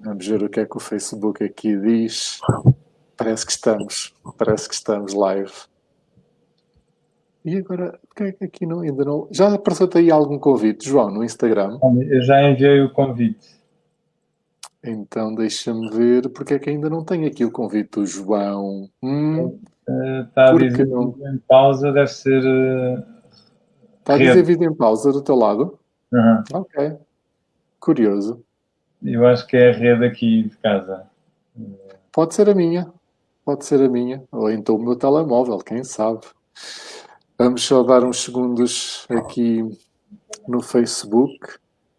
Vamos ver o que é que o Facebook aqui diz. Parece que estamos, parece que estamos live. E agora, porque é que aqui não, ainda não... Já apareceu-te aí algum convite, João, no Instagram? Eu já enviei o convite. Então deixa-me ver, porque é que ainda não tenho aqui o convite do João. Hum, Está a dizer não... em pausa, deve ser... Está a dizer vídeo em pausa do teu lado? Uhum. Ok. Curioso. Eu acho que é a rede aqui de casa. Pode ser a minha. Pode ser a minha. Ou então o meu telemóvel, quem sabe. Vamos só dar uns segundos aqui no Facebook.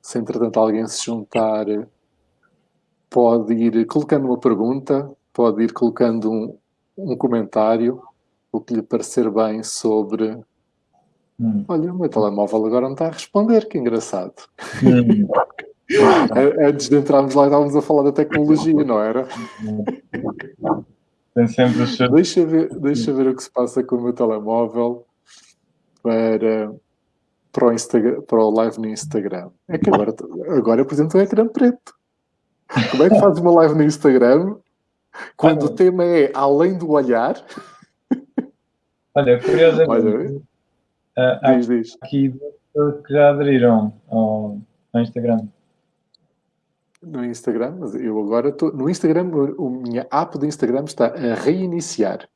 Se entretanto alguém se juntar, pode ir colocando uma pergunta, pode ir colocando um, um comentário, o que lhe parecer bem sobre... Hum. Olha, o meu telemóvel agora não está a responder, que engraçado. Hum. Antes de entrarmos lá, estávamos a falar da tecnologia, não era? Tem sempre os seus... deixa, ver, deixa ver o que se passa com o meu telemóvel para, para, o, Instagram, para o live no Instagram. É que agora, agora apresento um ecrã preto. Como é que faz uma live no Instagram quando o tema é além do olhar? Olha, curiosamente, Olha, uh, diz, diz. aqui que já aderiram ao, ao Instagram no Instagram, mas eu agora estou no Instagram, a minha app do Instagram está a reiniciar.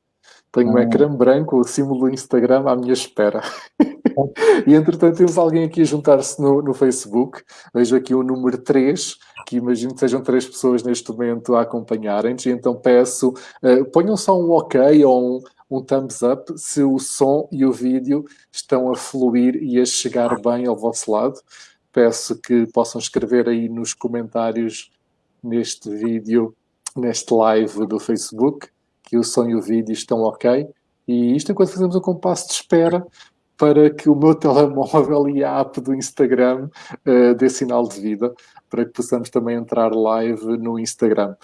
Tenho um ah. ecrã branco, o símbolo do Instagram à minha espera. e entretanto temos alguém aqui a juntar-se no, no, Facebook. Vejo aqui o número 3, que imagino que sejam três pessoas neste momento a acompanharem-nos. E então peço, uh, ponham só um ok ou um, um thumbs up se o som e o vídeo estão a fluir e a chegar bem ao vosso lado peço que possam escrever aí nos comentários neste vídeo, neste live do Facebook, que o som e o vídeo estão ok. E isto enquanto fazemos um compasso de espera para que o meu telemóvel e a app do Instagram uh, dê sinal de vida, para que possamos também entrar live no Instagram.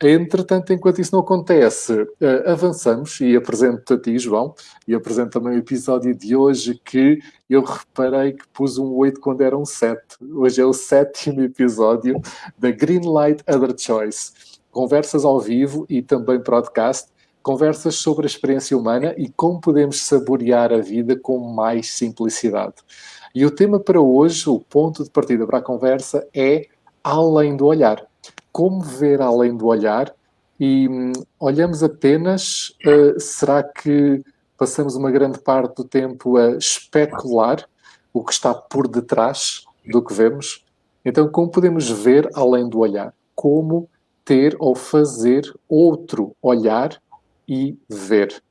Entretanto, enquanto isso não acontece, uh, avançamos e apresento-te a ti, João, e apresento também o episódio de hoje que eu reparei que pus um 8 quando era um 7. Hoje é o sétimo episódio da Greenlight Other Choice. Conversas ao vivo e também podcast conversas sobre a experiência humana e como podemos saborear a vida com mais simplicidade. E o tema para hoje, o ponto de partida para a conversa é além do olhar. Como ver além do olhar e hum, olhamos apenas, uh, será que passamos uma grande parte do tempo a especular o que está por detrás do que vemos? Então, como podemos ver além do olhar? Como ter ou fazer outro olhar e ver.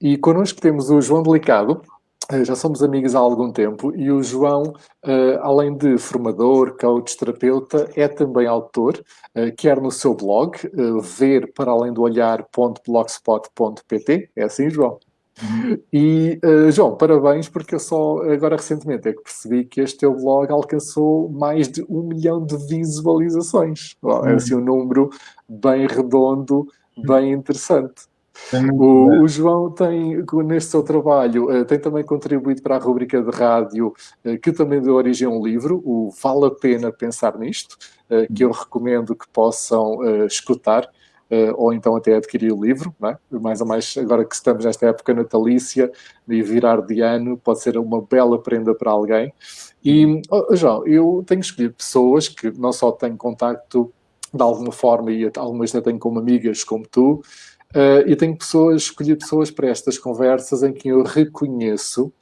E connosco temos o João Delicado, eh, já somos amigos há algum tempo, e o João, eh, além de formador, coach, terapeuta, é também autor, eh, quer no seu blog, ver para além do olhar.blogspot.pt, é assim, João? Uhum. E, João, parabéns, porque eu só agora recentemente é que percebi que este teu blog alcançou mais de um milhão de visualizações. É assim um número bem redondo, bem interessante. O, o, João tem, neste seu trabalho, eh, tem também contribuído para a rubrica de rádio, eh, que também deu origem a um livro, o Vale a Pena Pensar Nisto, eh, que eu recomendo que possam escutar, ou então até adquirir o livro, é? mais ou mais agora que estamos nesta época natalícia e virar de ano, pode ser uma bela prenda para alguém. E, oh, João, eu tenho escolhido pessoas que não só têm contacto de alguma forma e algumas até tenho como amigas como tu, Uh, e tenho pessoas, escolhi pessoas para estas conversas em que eu reconheço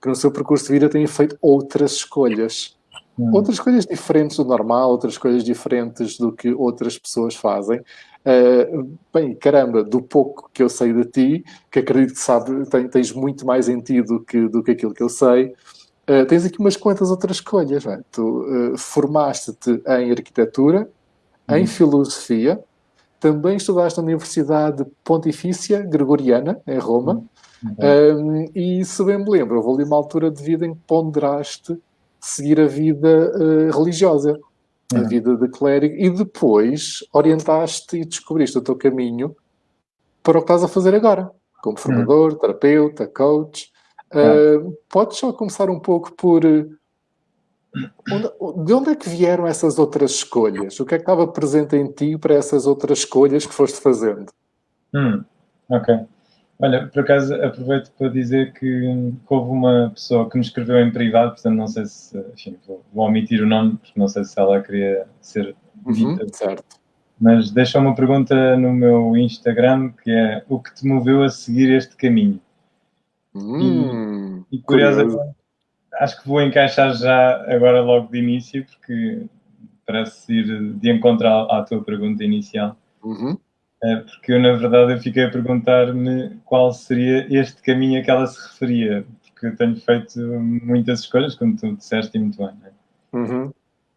que no seu percurso de vida têm feito outras escolhas. Hum. Outras escolhas diferentes do normal, outras escolhas diferentes do que outras pessoas fazem. Uh, bem, caramba, do pouco que eu sei de ti, que acredito que sabe, tem, tens muito mais em ti do que, do que aquilo que eu sei, uh, tens aqui umas quantas outras escolhas. É? Tu formaste-te em arquitetura, hum. em filosofia, também estudaste na Universidade Pontifícia Gregoriana, em Roma, uhum. um, e se bem me lembro, houve ali uma altura de vida em que ponderaste seguir a vida uh, religiosa, uhum. a vida de clérigo, e depois orientaste e descobriste o teu caminho para o que estás a fazer agora, como formador, uhum. terapeuta, coach. Uh, podes só começar um pouco por de onde é que vieram essas outras escolhas? O que é que estava presente em ti para essas outras escolhas que foste fazendo? Hum, ok. Olha, por acaso aproveito para dizer que, que, houve uma pessoa que me escreveu em privado, portanto não sei se, enfim, vou, vou omitir o nome, porque não sei se ela queria ser uhum, dita. Uhum, certo. Mas deixou uma pergunta no meu Instagram que é o que te moveu a seguir este caminho? Hum, e, e curiosamente, acho que vou encaixar já agora logo de início, porque parece ir de encontro à, à tua pergunta inicial. Uhum. É, porque eu, na verdade, eu fiquei a perguntar-me qual seria este caminho a que ela se referia, porque eu tenho feito muitas escolhas, como tu disseste e muito bem. É? Uhum.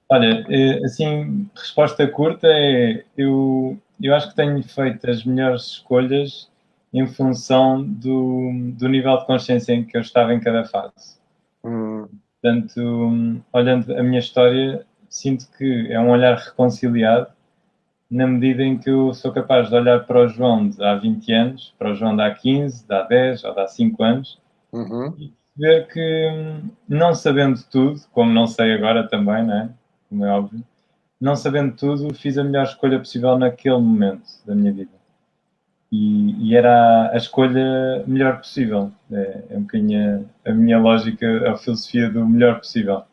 Olha, é, assim, resposta curta é: eu, eu acho que tenho feito as melhores escolhas em função do, do nível de consciência em que eu estava em cada fase. Uhum. Portanto, olhando a minha história, sinto que é um olhar reconciliado na medida em que eu sou capaz de olhar para o João de há 20 anos, para o João de há 15, de há 10 ou de há 5 anos uhum. e ver que, não sabendo tudo, como não sei agora também, né? como é óbvio, não sabendo tudo, fiz a melhor escolha possível naquele momento da minha vida. E, e era a escolha melhor possível. É, é um bocadinho a, a minha lógica, a filosofia do melhor possível.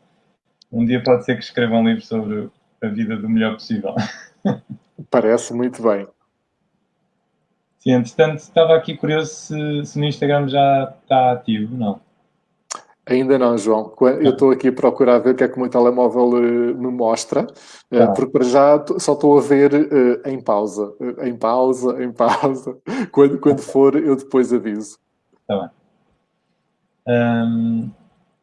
Um dia pode ser que escreva um livro sobre a vida do melhor possível. Parece muito bem. Sim, entretanto, estava aqui curioso se, se no Instagram já está ativo, não? Ainda não, João. Eu estou aqui a procurar ver o que é que o meu telemóvel uh, me mostra, uh, porque para já só estou a ver uh, em pausa. em pausa, em pausa. Quando, quando for, eu depois aviso. Está bem. Um,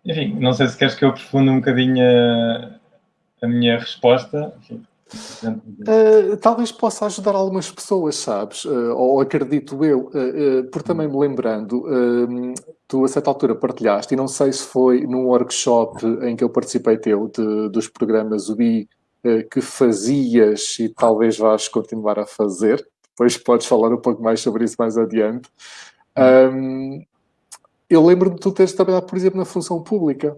enfim, não sei se queres que eu aprofunde um bocadinho a, a minha resposta. Enfim, Uh, talvez possa ajudar algumas pessoas, sabes? Uh, ou acredito eu, uh, por também me lembrando, tu a certa altura partilhaste, e não sei se foi num workshop em que eu participei teu, de, dos programas UBI, que fazias e talvez vais continuar a fazer. Depois podes falar um pouco mais sobre isso mais adiante. Um, eu lembro-me de tu teres trabalhado, por exemplo, na função pública.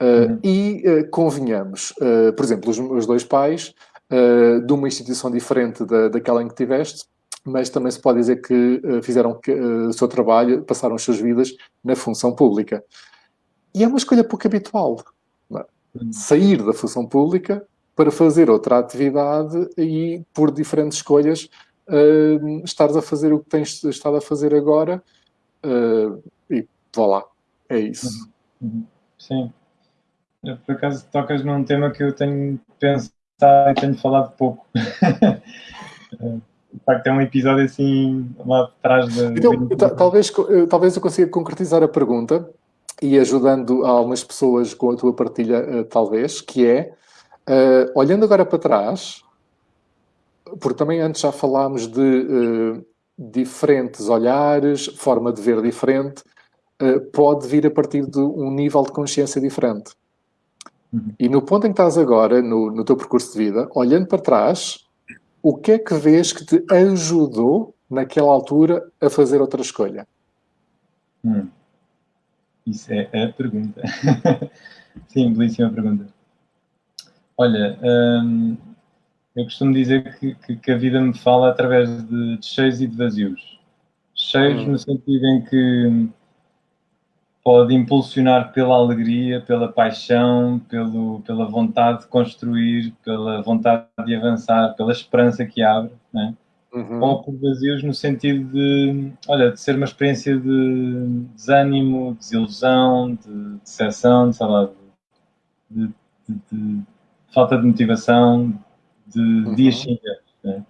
Uh, e uh, convenhamos, uh, por exemplo, os, os dois pais de uma instituição diferente da, daquela em que tiveste, mas também se pode dizer que fizeram que, o seu trabalho, passaram as suas vidas na função pública. E é uma escolha pouco habitual. É? Sair da função pública para fazer outra atividade e, por diferentes escolhas, uh, estares a fazer o que tens estado a fazer agora e vá lá. É isso. Uhum. uhum. Sim por acaso tocas num tema que eu tenho pensado e tenho falado pouco. de facto, é um episódio assim lá atrás da. Então, talvez, talvez eu consiga concretizar a pergunta e ajudando algumas pessoas com a tua partilha, eh, talvez, que é, uh, olhando agora para trás, porque também antes já falámos de uh, diferentes olhares, forma de ver diferente, uh, pode vir a partir de um nível de consciência diferente. Uhum. E no ponto em que estás agora, no, no teu percurso de vida, olhando para trás, o que é que vês que te ajudou naquela altura a fazer outra escolha? Hum. Isso é a pergunta. Sim, belíssima pergunta. Olha, hum, eu costumo dizer que, que, que, a vida me fala através de, de cheios e de vazios. Cheios hum. no sentido em que pode impulsionar pela alegria, pela paixão, pelo, pela vontade de construir, pela vontade de avançar, pela esperança que abre, né? Uhum. ou por vazios no sentido de, olha, de ser uma experiência de desânimo, desilusão, de decepção, de, sei lá, de, de, de, falta de motivação, de uhum. dias cinzentos. Né?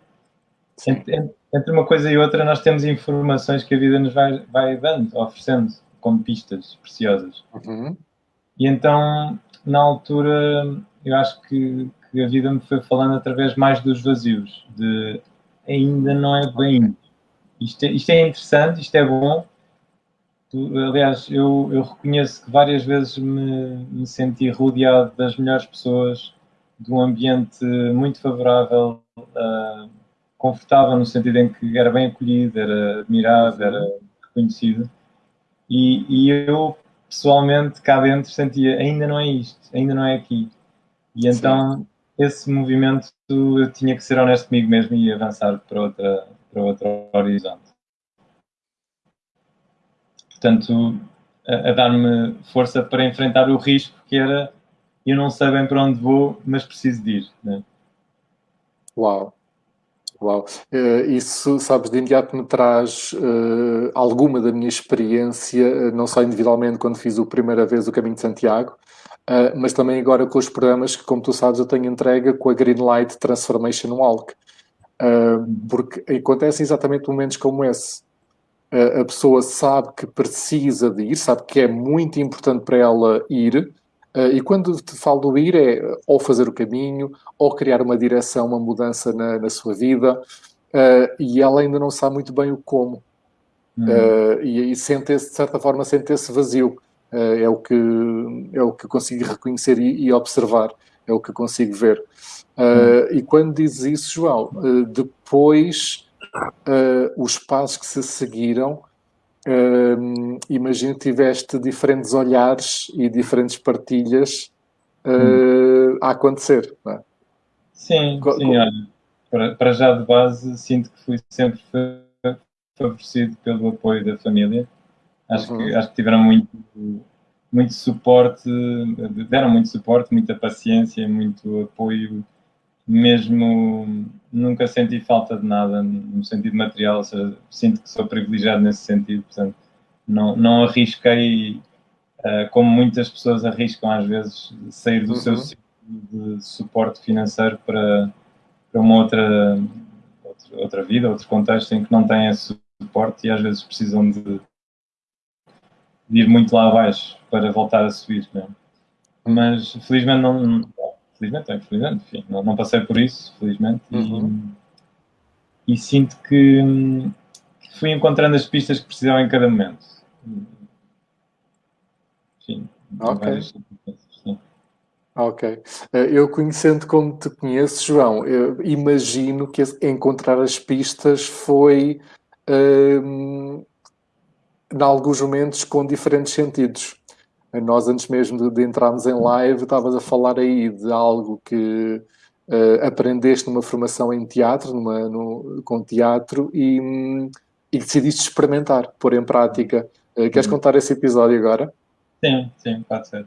Entre, entre uma coisa e outra, nós temos informações que a vida nos vai, vai dando, oferecendo como pistas preciosas. Uhum. E então, na altura, eu acho que, que, a vida me foi falando através mais dos vazios, de ainda não é bem. Isto é, isto é interessante, isto é bom. Aliás, eu, eu reconheço que várias vezes me, me senti rodeado das melhores pessoas, de um ambiente muito favorável, uh, confortável no sentido em que era bem acolhido, era admirado, era reconhecido. E, e eu pessoalmente cá dentro sentia ainda não é isto, ainda não é aqui. E então Sim. esse movimento eu tinha que ser honesto comigo mesmo e avançar para outra para outro horizonte. Portanto, a, a dar-me força para enfrentar o risco que era eu não sei bem para onde vou, mas preciso de ir. Né? Uau! Uau! Uh, isso, sabes, de imediato me traz uh, alguma da minha experiência, uh, não só individualmente quando fiz a primeira vez o Caminho de Santiago, mas também agora com os programas que, como tu sabes, eu tenho entrega com a Greenlight Transformation Walk. porque acontecem exatamente momentos como esse. a pessoa sabe que precisa de ir, sabe que é muito importante para ela ir, Uh, e quando te falo do ir é ou fazer o caminho, ou criar uma direção, uma mudança na, na sua vida, uh, e ela ainda não sabe muito bem o como. Uhum. Uh, e, e sente de certa forma, sente esse vazio. é, o que, é o que consigo reconhecer e, e observar, é o que consigo ver. Uhum. E quando dizes isso, João, depois os passos que se seguiram Uh, imagino que tiveste diferentes olhares e diferentes partilhas uh, a acontecer. É? Sim, Co sim, olha, para, para, já de base sinto que fui sempre favorecido pelo apoio da família. Acho, uhum. que, acho que tiveram muito, muito suporte, deram muito suporte, muita paciência, muito apoio mesmo nunca senti falta de nada no sentido material, ou seja, sinto que sou privilegiado nesse sentido, portanto, não, não arrisquei, uh, como muitas pessoas arriscam às vezes, sair do uhum. seu ciclo de suporte financeiro para, para uma outra, outra, outra vida, outro contexto em que não têm esse suporte e às vezes precisam de, de ir muito lá abaixo para voltar a subir, não é? Mas felizmente não, felizmente, infelizmente, enfim, não, não, passei por isso, felizmente, uhum. e, e, sinto que, que, fui encontrando as pistas que precisava em cada momento. Enfim, ok. Ok. Eh, eu conhecendo como te conheço, João, eu imagino que encontrar as pistas foi, um, em alguns momentos, com diferentes sentidos. Nós, antes mesmo de, de entrarmos em live, estavas a falar aí de algo que uh, aprendeste numa formação em teatro, numa, no, com teatro, e, um, e decidiste experimentar, pôr em prática. Uh, queres uhum. contar esse episódio agora? Sim, sim, pode ser.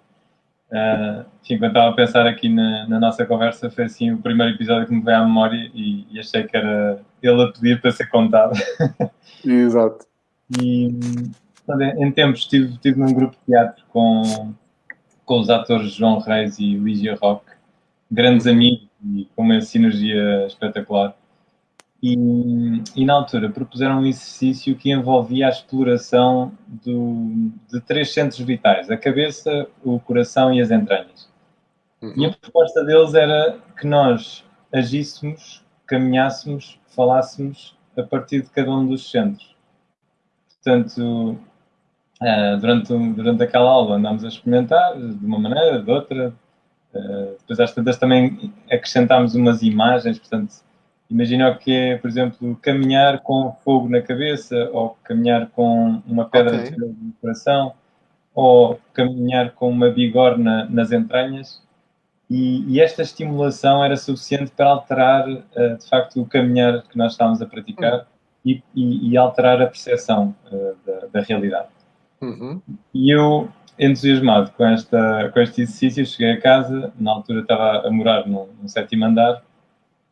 Uh, enfim, quando estava a pensar aqui na, na, nossa conversa, foi assim o primeiro episódio que me veio à memória e, e achei que era ele a pedir para ser contado. Exato. E, em tempos estive, estive num grupo de teatro com, com os atores João Reis e Lígia Roque, grandes amigos e com uma sinergia espetacular. E, e, na altura propuseram um exercício que envolvia a exploração do, de três centros vitais: a cabeça, o coração e as entranhas. Uhum. E a proposta deles era que nós agíssemos, caminhássemos, falássemos a partir de cada um dos centros. Portanto, Uh, durante, durante aquela aula andámos a experimentar de uma maneira, de outra. Uh, depois às tantas também acrescentámos umas imagens, portanto, imagina o que é, por exemplo, caminhar com fogo na cabeça, ou caminhar com uma pedra okay. no coração, ou caminhar com uma bigorna nas entranhas. E, e, esta estimulação era suficiente para alterar, uh, de facto, o caminhar que nós estávamos a praticar uhum. e, e, e, alterar a percepção da, da realidade. Uhum. E eu, entusiasmado com, esta, com este exercício, cheguei a casa, na altura estava a morar no, no sétimo andar,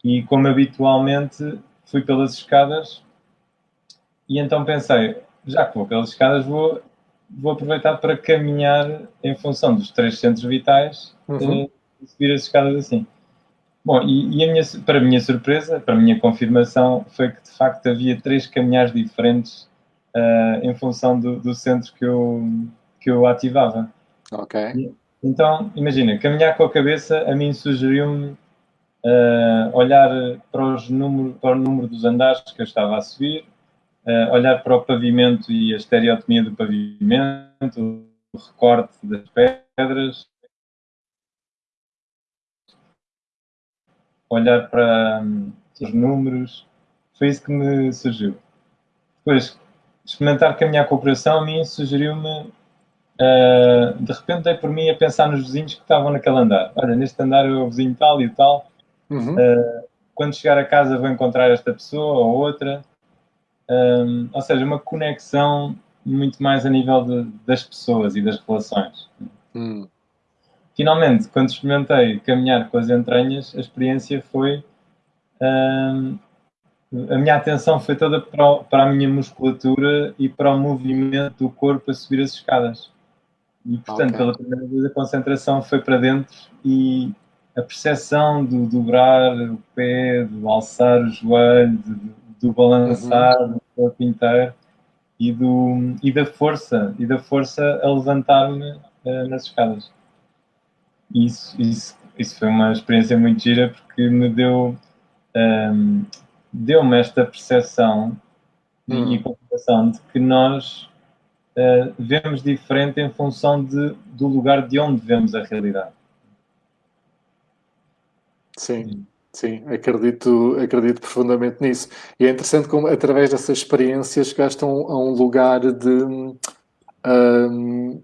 e como habitualmente fui pelas escadas, e então pensei, já que vou pelas escadas, vou, vou aproveitar para caminhar em função dos três centros vitais uhum. Eh, e subir as escadas assim. Bom, e, e a minha, para a minha surpresa, para a minha confirmação, foi que de facto havia três caminhares diferentes uh, em função do, do, centro que eu, que eu ativava. Ok. Então, imagina, caminhar com a cabeça a mim sugeriu-me uh, olhar para, os número, para o número dos andares que eu estava a subir, uh, olhar para o pavimento e a estereotomia do pavimento, o recorte das pedras, olhar para um, os números, foi isso que me surgiu. Depois, experimentar caminhar com a operação, a mim sugeriu-me uh, de repente dei por mim a pensar nos vizinhos que estavam naquele andar. Olha, neste andar é o vizinho tal e tal. Uhum. Uh, quando chegar a casa vou encontrar esta pessoa ou outra. Um, ou seja, uma conexão muito mais a nível de, das pessoas e das relações. Hum. Finalmente, quando experimentei caminhar com as entranhas, a experiência foi. Um, a minha atenção foi toda para, para, a minha musculatura e para o movimento do corpo a subir as escadas. E, portanto, okay. pela primeira vez, a concentração foi para dentro e a percepção do dobrar o pé, do alçar o joelho, do, do balançar uhum. do corpo inteiro e, do, e da força, e da força a levantar-me uh, nas escadas. Isso, isso, isso foi uma experiência muito gira porque me deu um, ehm, deu-me esta percepção hum. e compreensão de que nós uh, vemos diferente em função de, do lugar de onde vemos a realidade. Sim. Sim, acredito, acredito profundamente nisso. E é interessante como, através dessas experiências, gastam a um lugar de. Um,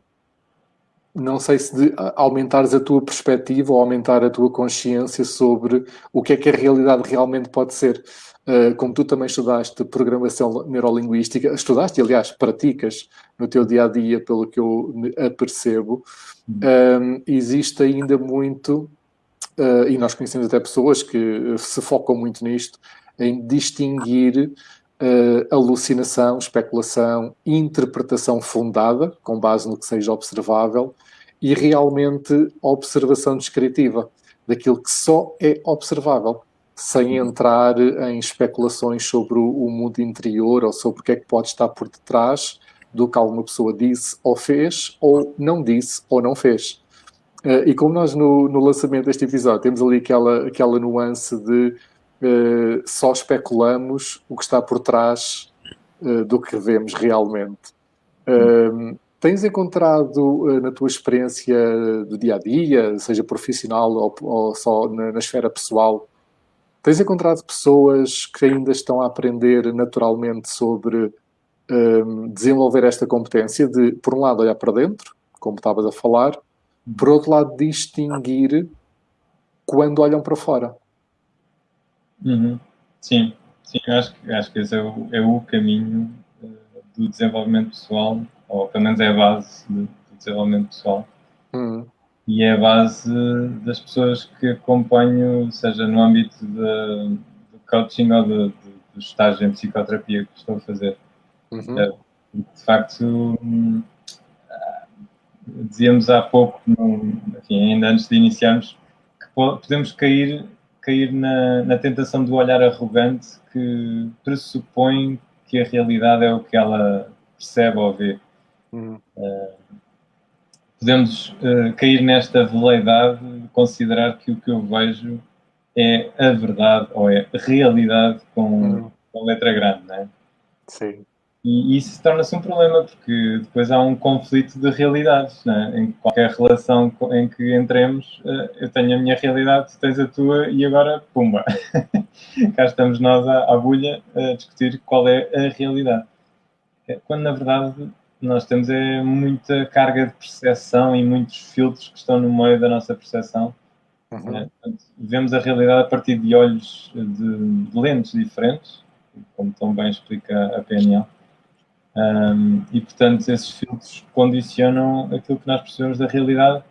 não sei se de aumentares a tua perspectiva ou aumentar a tua consciência sobre o que é que a realidade realmente pode ser. Uh, como tu também estudaste programação neurolinguística, estudaste, aliás, praticas no teu dia a dia, pelo que eu apercebo, um, existe ainda muito uh, e nós conhecemos até pessoas que se focam muito nisto, em distinguir alucinação, especulação, interpretação fundada, com base no que seja observável, e realmente observação descritiva, daquilo que só é observável, sem entrar em especulações sobre o, mundo interior ou sobre o que é que pode estar por detrás do que alguma pessoa disse ou fez, ou não disse ou não fez. Uh, e como nós no, no, lançamento deste episódio temos ali aquela, aquela nuance de uh, só especulamos o que está por trás uh, do que vemos realmente. Hum. Tens encontrado na tua experiência do dia a dia, seja profissional ou, ou só na, na, esfera pessoal, tens encontrado pessoas que ainda estão a aprender naturalmente sobre um, desenvolver esta competência de, por um lado, olhar para dentro, como estavas a falar, por outro lado, distinguir quando olham para fora. Uhum. Sim, sim, acho, acho que esse é o, é o caminho uh, do desenvolvimento pessoal, ou pelo menos é a base do, do desenvolvimento pessoal. Uhum. E é a base das pessoas que acompanho, seja no âmbito de, do coaching ou de, do estágio em psicoterapia que estou a fazer. Uhum. É, de facto, dizíamos há pouco, no, enfim, ainda antes de iniciarmos, que podemos cair, cair na, na tentação do olhar arrogante que pressupõe que a realidade é o que ela percebe ou vê. Uhum. Uh, podemos uh, cair nesta veleidade de considerar que o que eu vejo é a verdade ou é a realidade com, uhum. com letra grande, não é? Sim. E isso torna-se um problema, porque depois há um conflito de realidades. Né? Em qualquer relação em que entremos, eh, eu tenho a minha realidade, tu tens a tua, e agora, pumba! Cá estamos nós à, à bulha a discutir qual é a realidade. É, quando, na verdade, nós temos é muita carga de percepção e muitos filtros que estão no meio da nossa percepção. Uhum. Né? Portanto, vemos a realidade a partir de olhos de, de lentes diferentes, como tão bem explica a PNL. Um, e, portanto, esses filtros condicionam aquilo que nós percebemos da realidade,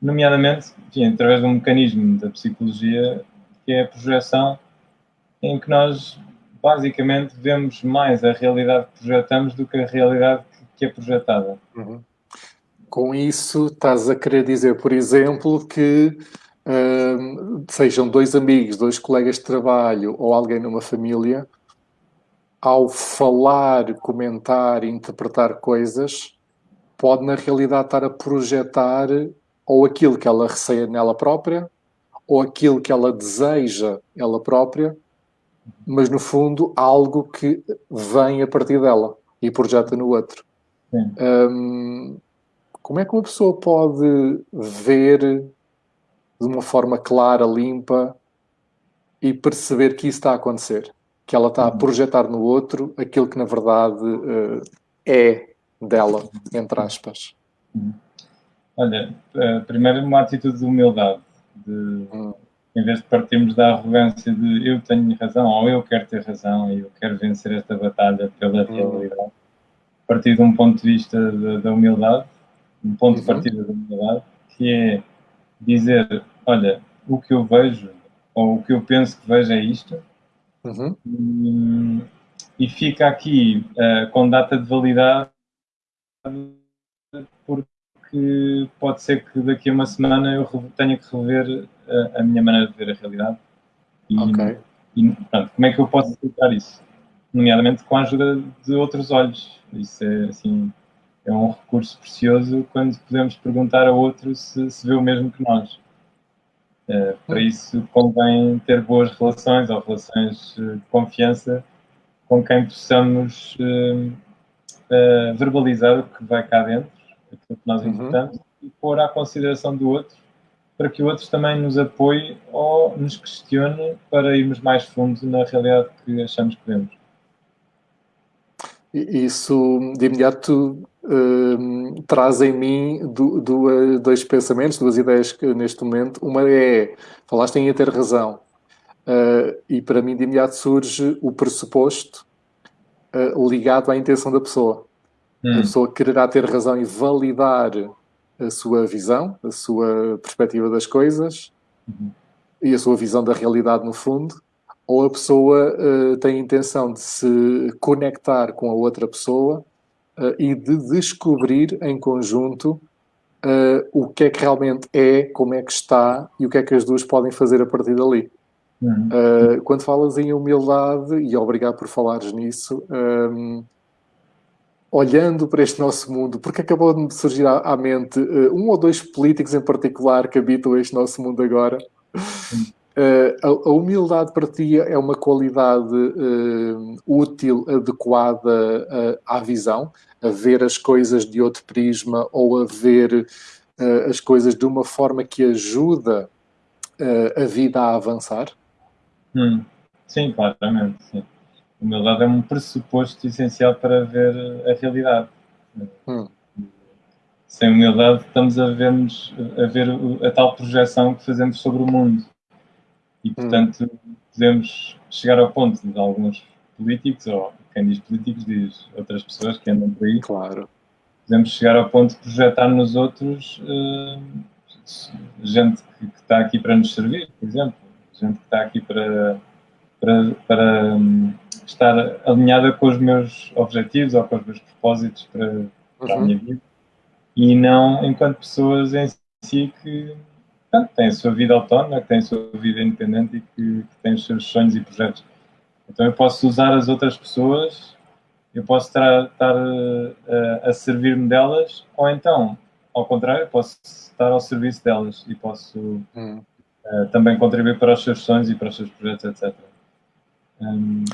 nomeadamente, enfim, através de um mecanismo da psicologia, que é a projeção, em que nós, basicamente, vemos mais a realidade que projetamos do que a realidade que é projetada. Uhum. Com isso, estás a querer dizer, por exemplo, que um, sejam dois amigos, dois colegas de trabalho ou alguém numa família, ao falar, comentar, interpretar coisas, pode na realidade estar a projetar ou aquilo que ela receia nela própria, ou aquilo que ela deseja ela própria, mas no fundo algo que vem a partir dela e projeta no outro. Um, como é que uma pessoa pode ver de uma forma clara, limpa e perceber que isso está a acontecer? que ela está a uhum. projetar no outro aquilo que na verdade uh, é dela, entre aspas. Uhum. Olha, uh, primeiro uma atitude de humildade, de, uhum. em vez de partirmos da arrogância de eu tenho razão ou eu quero ter razão e eu quero vencer esta batalha pela realidade, partir de um ponto de vista da humildade, um ponto de partida da humildade, que é dizer, olha, o que eu vejo ou o que eu penso que vejo é isto, uhum. e, e, fica aqui uh, com data de validade porque pode ser que daqui a uma semana eu tenha que rever a, a minha maneira de ver a realidade. E, okay. e pronto, como é que eu posso explicar isso? Nomeadamente com a ajuda de outros olhos. Isso é assim, é um recurso precioso quando podemos perguntar a outro se, se vê o mesmo que nós. Uh, para isso convém ter boas relações ou relações eh, de confiança com quem possamos uh, uh, verbalizar o que vai cá dentro, aquilo que nós uhum. importamos, e pôr à consideração do outro, para que o outro também nos apoie ou nos questione para irmos mais fundo na realidade que achamos que vemos. Isso, de imediato, uh, traz em mim do, do, dois pensamentos, duas ideias que neste momento. Uma é, falaste em ter razão, uh, e para mim de imediato surge o pressuposto uh, ligado à intenção da pessoa. Hum. A pessoa quererá ter razão e validar a sua visão, a sua perspectiva das coisas uhum. e a sua visão da realidade no fundo, ou a pessoa uh, tem a intenção de se conectar com a outra pessoa uh, e de descobrir em conjunto uh, o que é que realmente é, como é que está e o que é que as duas podem fazer a partir dali. Uhum. quando falas em humildade, e obrigado por falares nisso, um, olhando para este nosso mundo, porque acabou de me surgir à, à mente um ou dois políticos em particular que habitam este nosso mundo agora. Uh, a, a, humildade para ti é uma qualidade uh, útil, adequada à visão, a ver as coisas de outro prisma ou a ver as coisas de uma forma que ajuda a vida a avançar? Hum, sim, claramente, sim humildade é um pressuposto essencial para ver a realidade. Hum. Sem humildade estamos a, vermos, a ver a tal projeção que fazemos sobre o mundo. E, hum. portanto, hum. podemos chegar ao ponto de alguns políticos, ou quem diz políticos diz outras pessoas que andam por aí. Claro. Podemos chegar ao ponto de projetar nos outros uh, gente que, que está aqui para nos servir, por exemplo. Gente que está aqui para, para, para um, estar alinhada com os meus objetivos ou com os meus propósitos para, para uhum. a minha vida e não enquanto pessoas em si que portanto, têm a sua vida autónoma, que têm a sua vida independente e que, que têm os seus sonhos e projetos. Então eu posso usar as outras pessoas, eu posso estar, a, a servir-me delas, ou então, ao contrário, posso estar ao serviço delas e posso uh, também contribuir para os seus sonhos e para os seus projetos, etc. Um,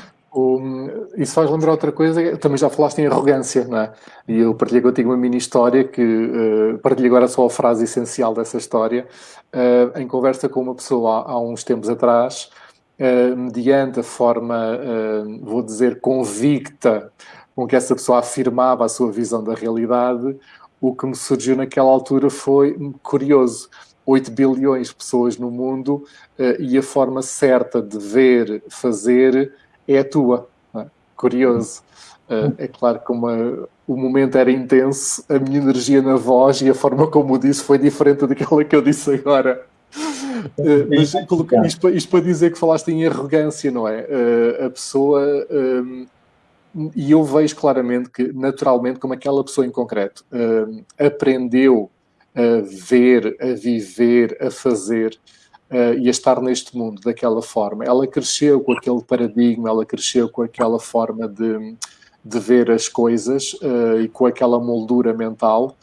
isso faz lembrar outra coisa, também já falaste em arrogância, não é? E eu partilhei contigo uma mini história que uh, partilho agora só a frase essencial dessa história. Uh, em conversa com uma pessoa há, há uns tempos atrás, uh, mediante a forma, uh, vou dizer, convicta com que essa pessoa afirmava a sua visão da realidade, o que me surgiu naquela altura foi curioso. 8 bilhões de pessoas no mundo e a forma certa de ver, fazer é a tua. É? Curioso. Uh, é claro que uma, o momento era intenso, a minha energia na voz e a forma como o disse foi diferente daquela que eu disse agora. Uh, mas isto, isto, para dizer que falaste em arrogância, não é? Uh, a pessoa. Um, e eu vejo claramente que, naturalmente, como aquela pessoa em concreto aprendeu a ver, a viver, a fazer, uh, e a estar neste mundo daquela forma. Ela cresceu com aquele paradigma, ela cresceu com aquela forma de, de ver as coisas uh, e com aquela moldura mental.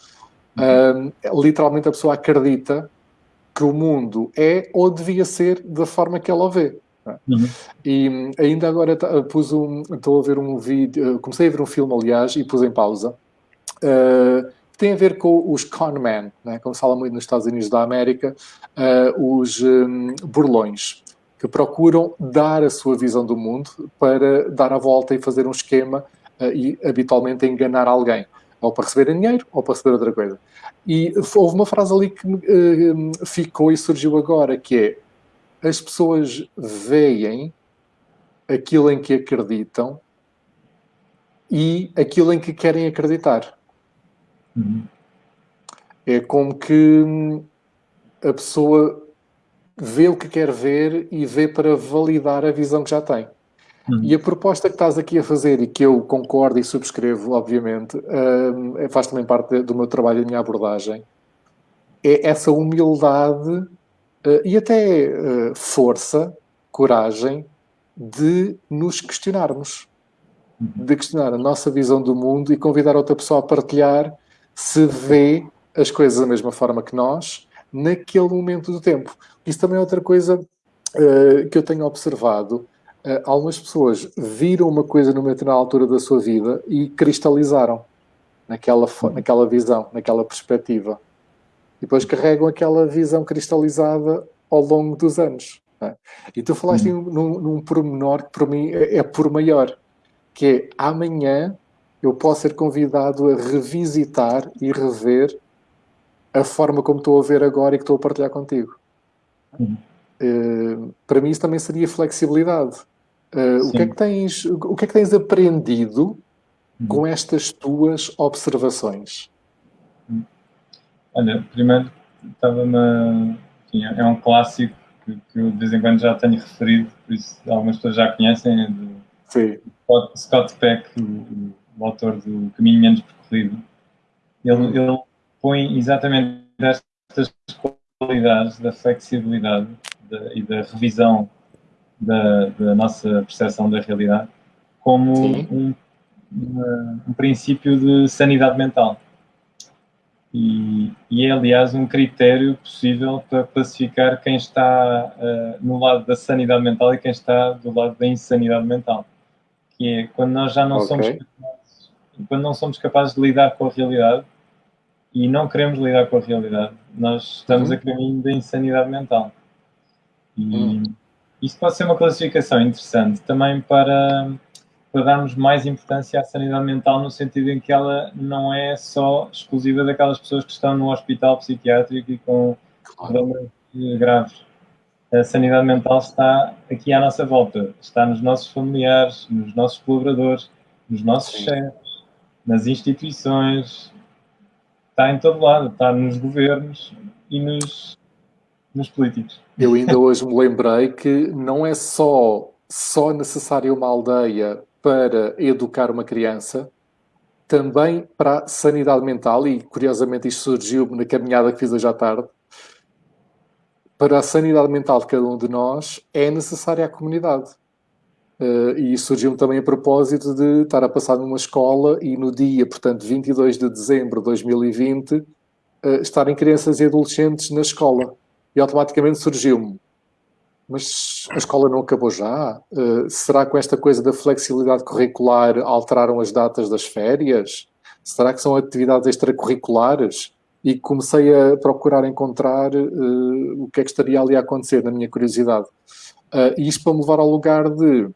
Uh, literalmente a pessoa acredita que o mundo é ou devia ser da forma que ela vê. É? Uhum. E ainda agora pus um, estou a ver um vídeo, comecei a ver um filme, aliás, e pus em pausa. Uh, tem a ver com os conmen, né? como se fala muito nos Estados Unidos da América, uh, os um, burlões, que procuram dar a sua visão do mundo para dar a volta e fazer um esquema uh, e habitualmente enganar alguém. Ou para receberem dinheiro, ou para receber outra coisa. E houve uma frase ali que uh, ficou e surgiu agora, que é as pessoas veem aquilo em que acreditam e aquilo em que querem acreditar. Uhum. É como que hum, a pessoa vê o que quer ver e vê para validar a visão que já tem. Uhum. E a proposta que estás aqui a fazer e que eu concordo e subscrevo, obviamente, uh, faz também parte do meu trabalho e da minha abordagem, é essa humildade uh, e até uh, força, coragem de nos questionarmos, uhum. de questionar a nossa visão do mundo e convidar outra pessoa a partilhar se vê as coisas da mesma forma que nós naquele momento do tempo. Isso também é outra coisa uh, que eu tenho observado. Uh, algumas pessoas viram uma coisa numa determinada altura da sua vida e cristalizaram naquela, naquela visão, naquela perspectiva. E depois carregam aquela visão cristalizada ao longo dos anos. É? E tu falaste hum. num, num pormenor que para mim é, é por maior, que é amanhã eu posso ser convidado a revisitar e rever a forma como estou a ver agora e que estou a partilhar contigo. Uhum. Uh, para mim isso também seria flexibilidade. Uh, o, que é que tens, o que é que tens aprendido uhum. com estas tuas observações? Uhum. Olha, primeiro estava-me. É um clássico que, que, eu de vez em quando já tenho referido, por isso algumas pessoas já conhecem, é do Sim. Scott Peck, o, o, autor do Caminho Menos Percorrido. Ele, ele põe exatamente estas qualidades da flexibilidade de, e da revisão da, da, nossa percepção da realidade como um, um, princípio de sanidade mental. E, e, é, aliás, um critério possível para classificar quem está uh, no lado da sanidade mental e quem está do lado da insanidade mental. Que é quando nós já não okay. somos quando não somos capazes de lidar com a realidade, e não queremos lidar com a realidade. Nós estamos uhum. a caminho da insanidade mental. E uhum. isto pode ser uma classificação interessante também para, para darmos mais importância à sanidade mental, no sentido em que ela não é só exclusiva daquelas pessoas que estão no hospital psiquiátrico e com problemas graves. A sanidade mental está aqui à nossa volta, está nos nossos familiares, nos nossos colaboradores, nos nossos chefes, nas instituições, está em todo lado, está nos governos e nos, nos políticos. Eu ainda hoje me lembrei que não é só, só necessária uma aldeia para educar uma criança, também para a sanidade mental, e curiosamente isto surgiu na caminhada que fiz hoje à tarde, para a sanidade mental de cada um de nós é necessária a comunidade. Uh, e surgiu também a propósito de estar a passar numa escola e no dia, portanto, 22 de dezembro de 2020, uh, eh, estarem crianças e adolescentes na escola. E automaticamente surgiu-me, mas a escola não acabou já? Uh, será que com esta coisa da flexibilidade curricular alteraram as datas das férias? Será que são atividades extracurriculares? E comecei a procurar encontrar o que é que estaria ali a acontecer, na minha curiosidade. e isto para me levar ao lugar de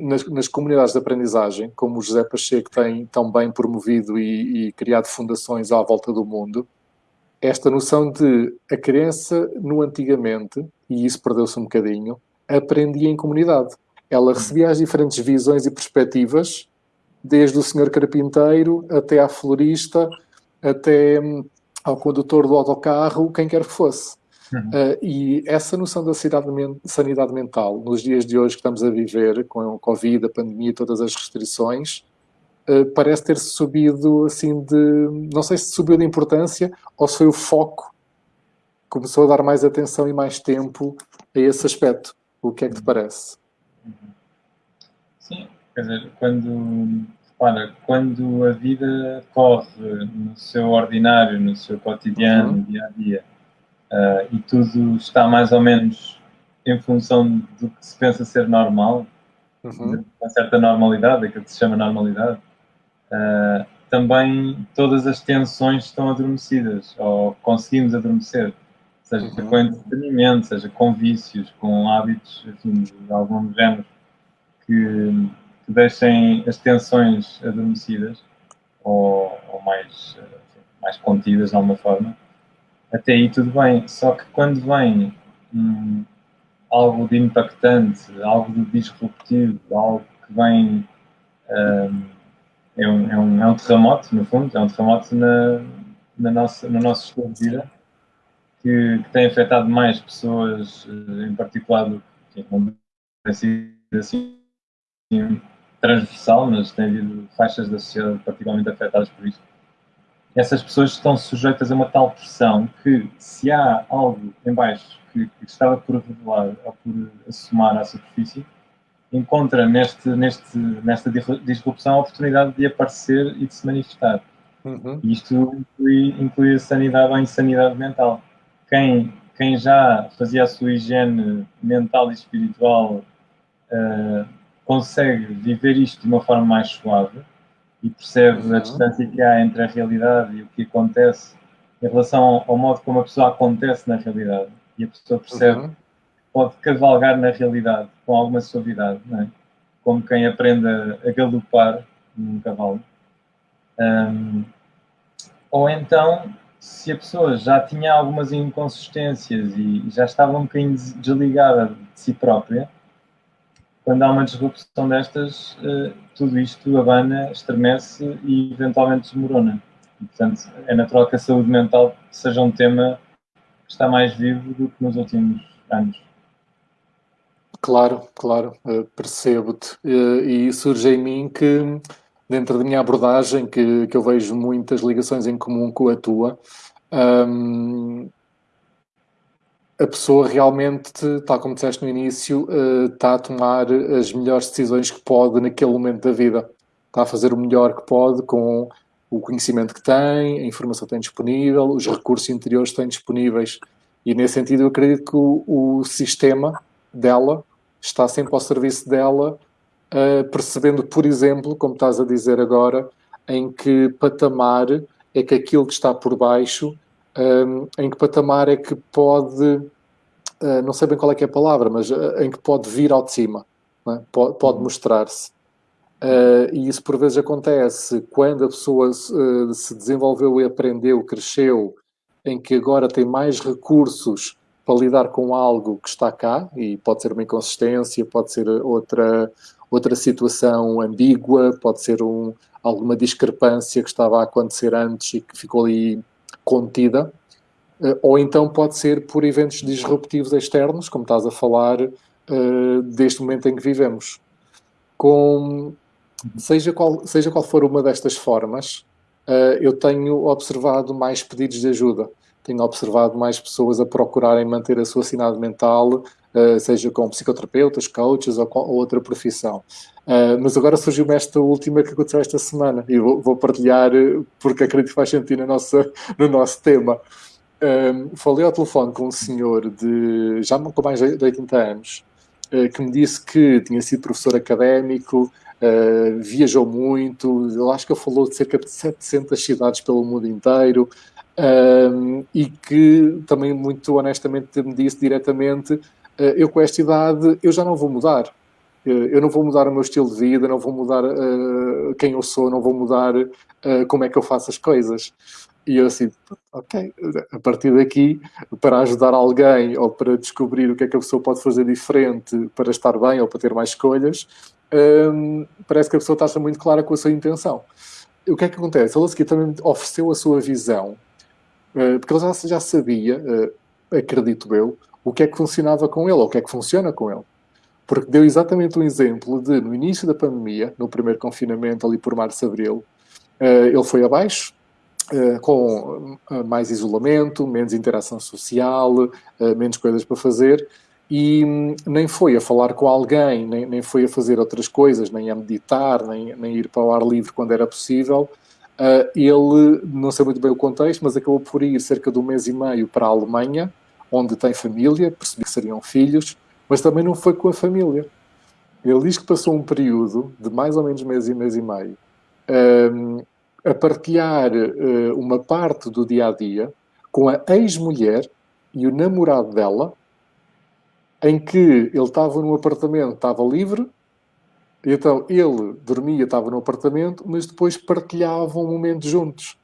nas, nas, comunidades de aprendizagem, como o José Pacheco tem tão bem promovido e, e, criado fundações à volta do mundo, esta noção de a criança no antigamente, e isso perdeu-se um bocadinho, aprendia em comunidade. Ela recebia as diferentes visões e perspectivas, desde o senhor carpinteiro até à florista, até hum, ao condutor do autocarro, quem quer que fosse. Uhum. Uh, e essa noção da sanidade mental, nos dias de hoje que estamos a viver, com a Covid, a pandemia, todas as restrições, uh, parece ter subido assim de. Não sei se subiu de importância ou se foi o foco, começou a dar mais atenção e mais tempo a esse aspecto. O que é que te parece? Uhum. Sim, quer dizer, quando. Repara, quando a vida corre no seu ordinário, no seu cotidiano, uhum. dia a dia, uh, e tudo está mais ou menos em função do que se pensa ser normal, uhum. uma certa normalidade, aquilo que se chama normalidade, uh, também todas as tensões estão adormecidas, ou conseguimos adormecer, seja uhum. com entretenimento, seja com vícios, com hábitos enfim, de algum género que, que deixem as tensões adormecidas ou, ou mais, mais contidas de alguma forma, até aí tudo bem. Só que quando vem hum, algo de impactante, algo de disruptivo, algo que vem. Hum, é, um, é, um, é um terremoto, no fundo, é um terremoto na, na nossa, no nosso estilo de vida que, que, tem afetado mais pessoas, eh, em particular, que não tem sido assim transversal, mas tem havido faixas da sociedade particularmente afetadas por isto essas pessoas estão sujeitas a uma tal pressão que, se há algo em baixo que, que estava por revelar ou por assomar à superfície, encontra neste, neste, nesta disrupção a oportunidade de aparecer e de se manifestar. Uhum. Isto inclui, inclui a sanidade ou a insanidade mental. Quem, quem já fazia a sua higiene mental e espiritual uh, consegue viver isto de uma forma mais suave e percebe uhum. a distância que há entre a realidade e o que acontece em relação ao modo como a pessoa acontece na realidade. E a pessoa percebe uhum. que pode cavalgar na realidade com alguma suavidade, é? como quem aprende a, galopar num cavalo. Um, ou então, se a pessoa já tinha algumas inconsistências e já estava um bocadinho desligada de si própria, quando há uma disrupção destas, uh, tudo isto abana, estremece e eventualmente desmorona. Portanto, é natural que a saúde mental seja um tema que está mais vivo do que nos últimos anos. Claro, claro, uh, percebo-te. Uh, e surge em mim que, dentro da minha abordagem, que, que eu vejo muitas ligações em comum com a tua, um, a pessoa realmente, tal como disseste no início, está a tomar as melhores decisões que pode naquele momento da vida. Está a fazer o melhor que pode com o conhecimento que tem, a informação que tem disponível, os recursos interiores que tem disponíveis. E nesse sentido eu acredito que o, sistema dela está sempre ao serviço dela, uh, percebendo, por exemplo, como estás a dizer agora, em que patamar é que aquilo que está por baixo um, em que patamar é que pode, uh, não sei bem qual é que é a palavra, mas uh, em que pode vir ao de cima, é? pode, pode uhum. mostrar-se. Uh, e isso por vezes acontece quando a pessoa se desenvolveu e aprendeu, cresceu, em que agora tem mais recursos para lidar com algo que está cá, e pode ser uma inconsistência, pode ser outra, outra situação ambígua, pode ser um, alguma discrepância que estava a acontecer antes e que ficou ali contida, eh, ou então pode ser por eventos disruptivos externos, como estás a falar, uh, deste momento em que vivemos. Com, seja, qual, seja qual for uma destas formas, uh, eu tenho observado mais pedidos de ajuda. Tenho observado mais pessoas a procurarem manter a sua sanidade mental, seja com psicoterapeutas, coaches ou, ou outra profissão. Uh, mas agora surgiu-me esta última que aconteceu esta semana e vou, partilhar porque acredito que faz sentido no nosso, no nosso tema. Um, falei ao telefone com um senhor de já com mais de 80 anos que me disse que tinha sido professor académico, uh, viajou muito, eu acho que ele falou de cerca de 700 cidades pelo mundo inteiro um, e que também muito honestamente me disse diretamente eu com esta idade eu já não vou mudar eu não vou mudar o meu estilo de vida, não vou mudar uh, quem eu sou, não vou mudar uh, como é que eu faço as coisas. E eu assim, ok, a partir daqui, para ajudar alguém ou para descobrir o que é que a pessoa pode fazer diferente para estar bem ou para ter mais escolhas, um, parece que a pessoa está muito clara com a sua intenção. O que é que acontece? Ele a seguir também ofereceu a sua visão, uh, porque ele já, já sabia, acredito eu, o que é que funcionava com ele, ou o que é que funciona com ele porque deu exatamente um exemplo de, no início da pandemia, no primeiro confinamento, ali por março, abril, uh, ele foi abaixo, uh, com uh, mais isolamento, menos interação social, menos coisas para fazer, e um, nem foi a falar com alguém, nem, nem foi a fazer outras coisas, nem a meditar, nem, nem ir para o ar livre quando era possível. ele, não sei muito bem o contexto, mas acabou por ir cerca de um mês e meio para a Alemanha, onde tem família, percebi que seriam filhos, mas também não foi com a família. Ele diz que passou um período de mais ou menos mês e mês e meio um, a partilhar uh, uma parte do dia a dia com a ex-mulher e o namorado dela, em que ele estava num apartamento, estava livre, Então ele dormia, estava no apartamento, mas depois partilhavam um momento juntos.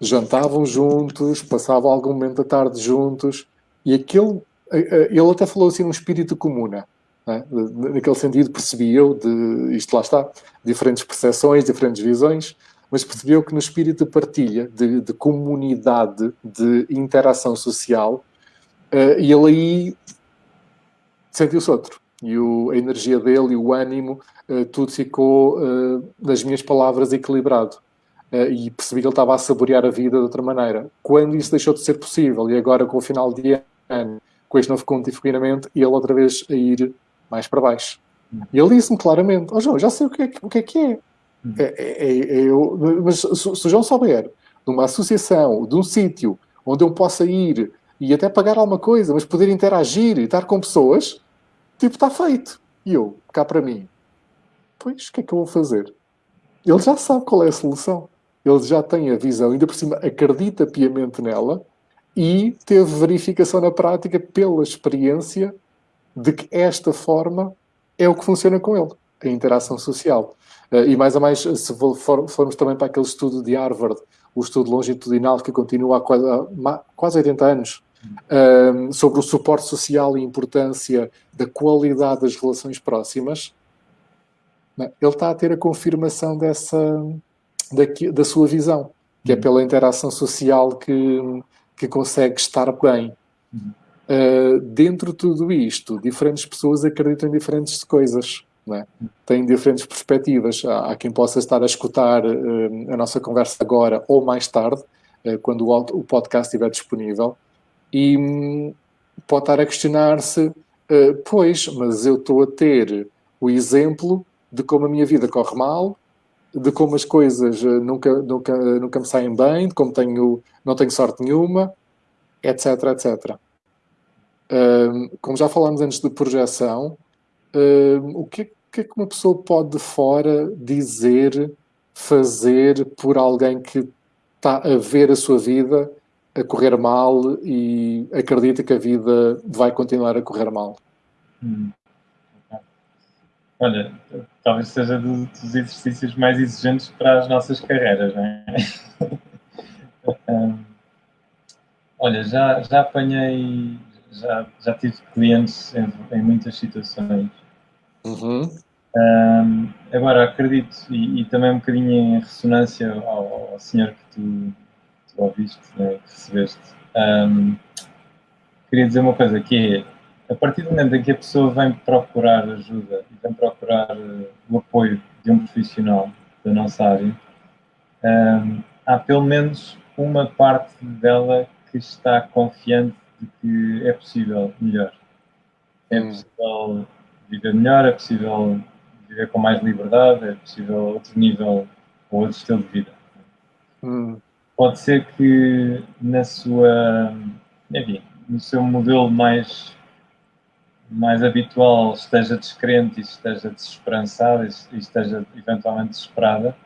Jantavam juntos, passavam algum momento da tarde juntos, e aquele. Ele até falou assim um espírito comuna. Né? Naquele sentido, percebia de isto lá está, diferentes percepções, diferentes visões, mas percebeu que no espírito de partilha, de, de comunidade, de interação social, uh, ele aí sentiu-se outro. E o, a energia dele e o ânimo, uh, tudo ficou, uh, nas minhas palavras, equilibrado. Uh, e percebi que ele estava a saborear a vida de outra maneira. Quando isso deixou de ser possível, e agora com o final de ano, com este novo confinamento, ele outra vez a ir mais para baixo. E ele disse-me claramente: oh, João, já sei o que é, o que, é que é. É, é, é, é eu, mas se, se o João souber de uma associação, de um sítio onde eu possa ir e até pagar alguma coisa, mas poder interagir e estar com pessoas, tipo, está feito. E eu, cá para mim, pois, o que é que eu vou fazer? Ele já sabe qual é a solução. Ele já tem a visão, ainda por cima acredita piamente nela e teve verificação na prática pela experiência de que esta forma é o que funciona com ele, a interação social. Uh, e mais a mais, se for, formos também para aquele estudo de Harvard, o estudo longitudinal que continua há quase, há quase 80 anos, uh, sobre o suporte social e a importância da qualidade das relações próximas, ele está a ter a confirmação dessa, da, da sua visão, que é uhum. pela interação social que, que consegue estar bem. Uh, dentro de tudo isto, diferentes pessoas acreditam em diferentes coisas é? têm diferentes perspectivas. Há, há, quem possa estar a escutar uh, a nossa conversa agora ou mais tarde, uh, quando o, o, podcast estiver disponível, e um, pode estar a questionar-se: pois, mas eu estou a ter o exemplo de como a minha vida corre mal, de como as coisas nunca, nunca, nunca me saem bem, de como tenho, não tenho sorte nenhuma, etc, etc. como já falámos antes de projeção, o que, que é que uma pessoa pode de fora dizer, fazer por alguém que está a ver a sua vida a correr mal e acredita que a vida vai continuar a correr mal? Hum. Olha, talvez seja dos exercícios mais exigentes para as nossas carreiras, não é? olha, já, já apanhei, já, já tive clientes em, em muitas situações Uhum. Um, agora, acredito, e, e, também um bocadinho em ressonância ao, ao senhor que tu, tu ouviste, né, que recebeste, um, queria dizer uma coisa, que é, a partir do momento em que a pessoa vem procurar ajuda e vem procurar uh, o apoio de um profissional da nossa área, um, há pelo menos uma parte dela que está confiante de que é possível melhor. É hum. possível viver melhor, é possível viver com mais liberdade, é possível outro nível ou outro estilo de vida. Hum. Pode ser que na sua, enfim, no seu modelo mais mais habitual esteja descrente e esteja desesperançada e esteja eventualmente desesperada,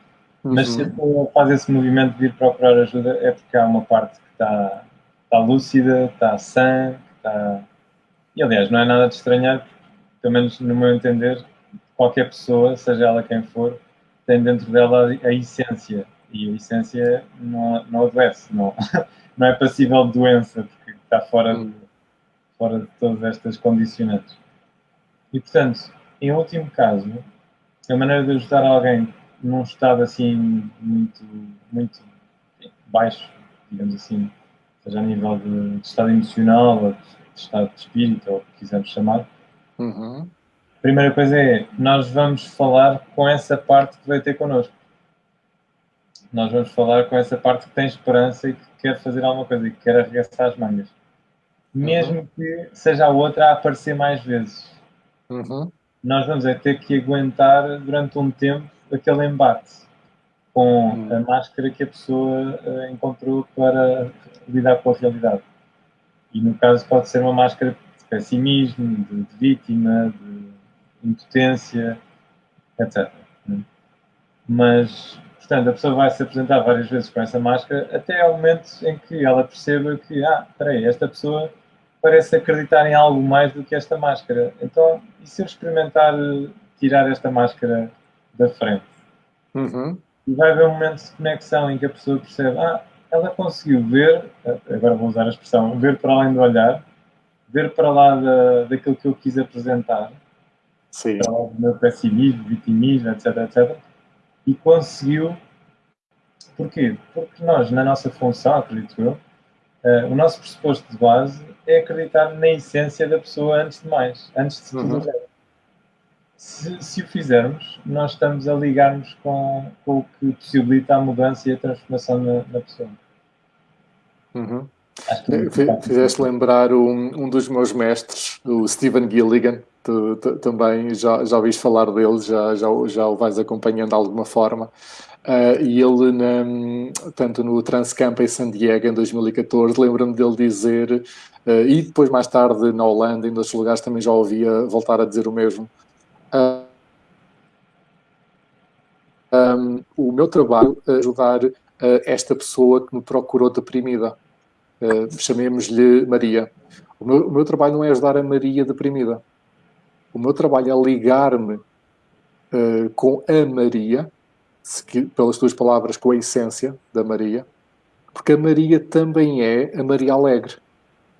uhum. mas se a pessoa faz esse movimento de vir procurar ajuda é porque há uma parte que está, está lúcida, está sã, está... E aliás, não é nada de estranhar, pelo menos no meu entender, qualquer pessoa, seja ela quem for, tem dentro dela a essência. E a essência não, não adoece, não, não é passível de doença, porque está fora, de, fora de todas estas condicionantes. E, portanto, em último caso, a maneira de ajudar alguém num estado assim muito, muito baixo, digamos assim, seja a nível de, de estado emocional ou de, de estado de espírito, ou o que quisermos chamar, Uhum. Primeira coisa é, nós vamos falar com essa parte que vai ter connosco. Nós vamos falar com essa parte que tem esperança e que quer fazer alguma coisa e que quer arregaçar as mangas. Mesmo uhum. que seja a outra a aparecer mais vezes. Uhum. Nós vamos é ter que aguentar durante um tempo aquele embate com uhum. a máscara que a pessoa uh, encontrou para lidar com a realidade. E no caso pode ser uma máscara pessimismo, de, de vítima, de impotência, etc. Né? Mas, portanto, a pessoa vai se apresentar várias vezes com essa máscara até ao momento em que ela perceba que, ah, peraí, esta pessoa parece acreditar em algo mais do que esta máscara. Então, e se eu experimentar tirar esta máscara da frente. Uhum. E vai haver um momento de conexão em que a pessoa percebe, ah, ela conseguiu ver, agora vou usar a expressão, ver para além do olhar, ver para lá da, daquilo que eu quis apresentar, Sim. para lá do meu pessimismo, vitimismo, etc, etc, e conseguiu. Porquê? Porque nós, na nossa função, acredito eu, uh, o nosso pressuposto de base é acreditar na essência da pessoa antes de mais, antes de tudo uhum. se, se o fizermos, nós estamos a ligarmos com, com o que possibilita a mudança e a transformação na, na pessoa. Uhum. Fizeste lembrar um, um dos meus mestres, o Stephen Gilligan, tu, tu, também já, já ouviste falar dele, já, já, já o vais acompanhando de alguma forma. Uh, e ele, na, tanto no Transcamp em San Diego, em 2014, lembro-me dele dizer, uh, e depois mais tarde na Holanda, em outros lugares, também já ouvia voltar a dizer o mesmo. Uh, um, o meu trabalho é ajudar esta pessoa que me procurou deprimida. Chamemos-lhe Maria. O meu, o meu trabalho não é ajudar a Maria deprimida. O meu trabalho é ligar-me com a Maria pelas tuas palavras, com a essência da Maria, porque a Maria também é a Maria alegre,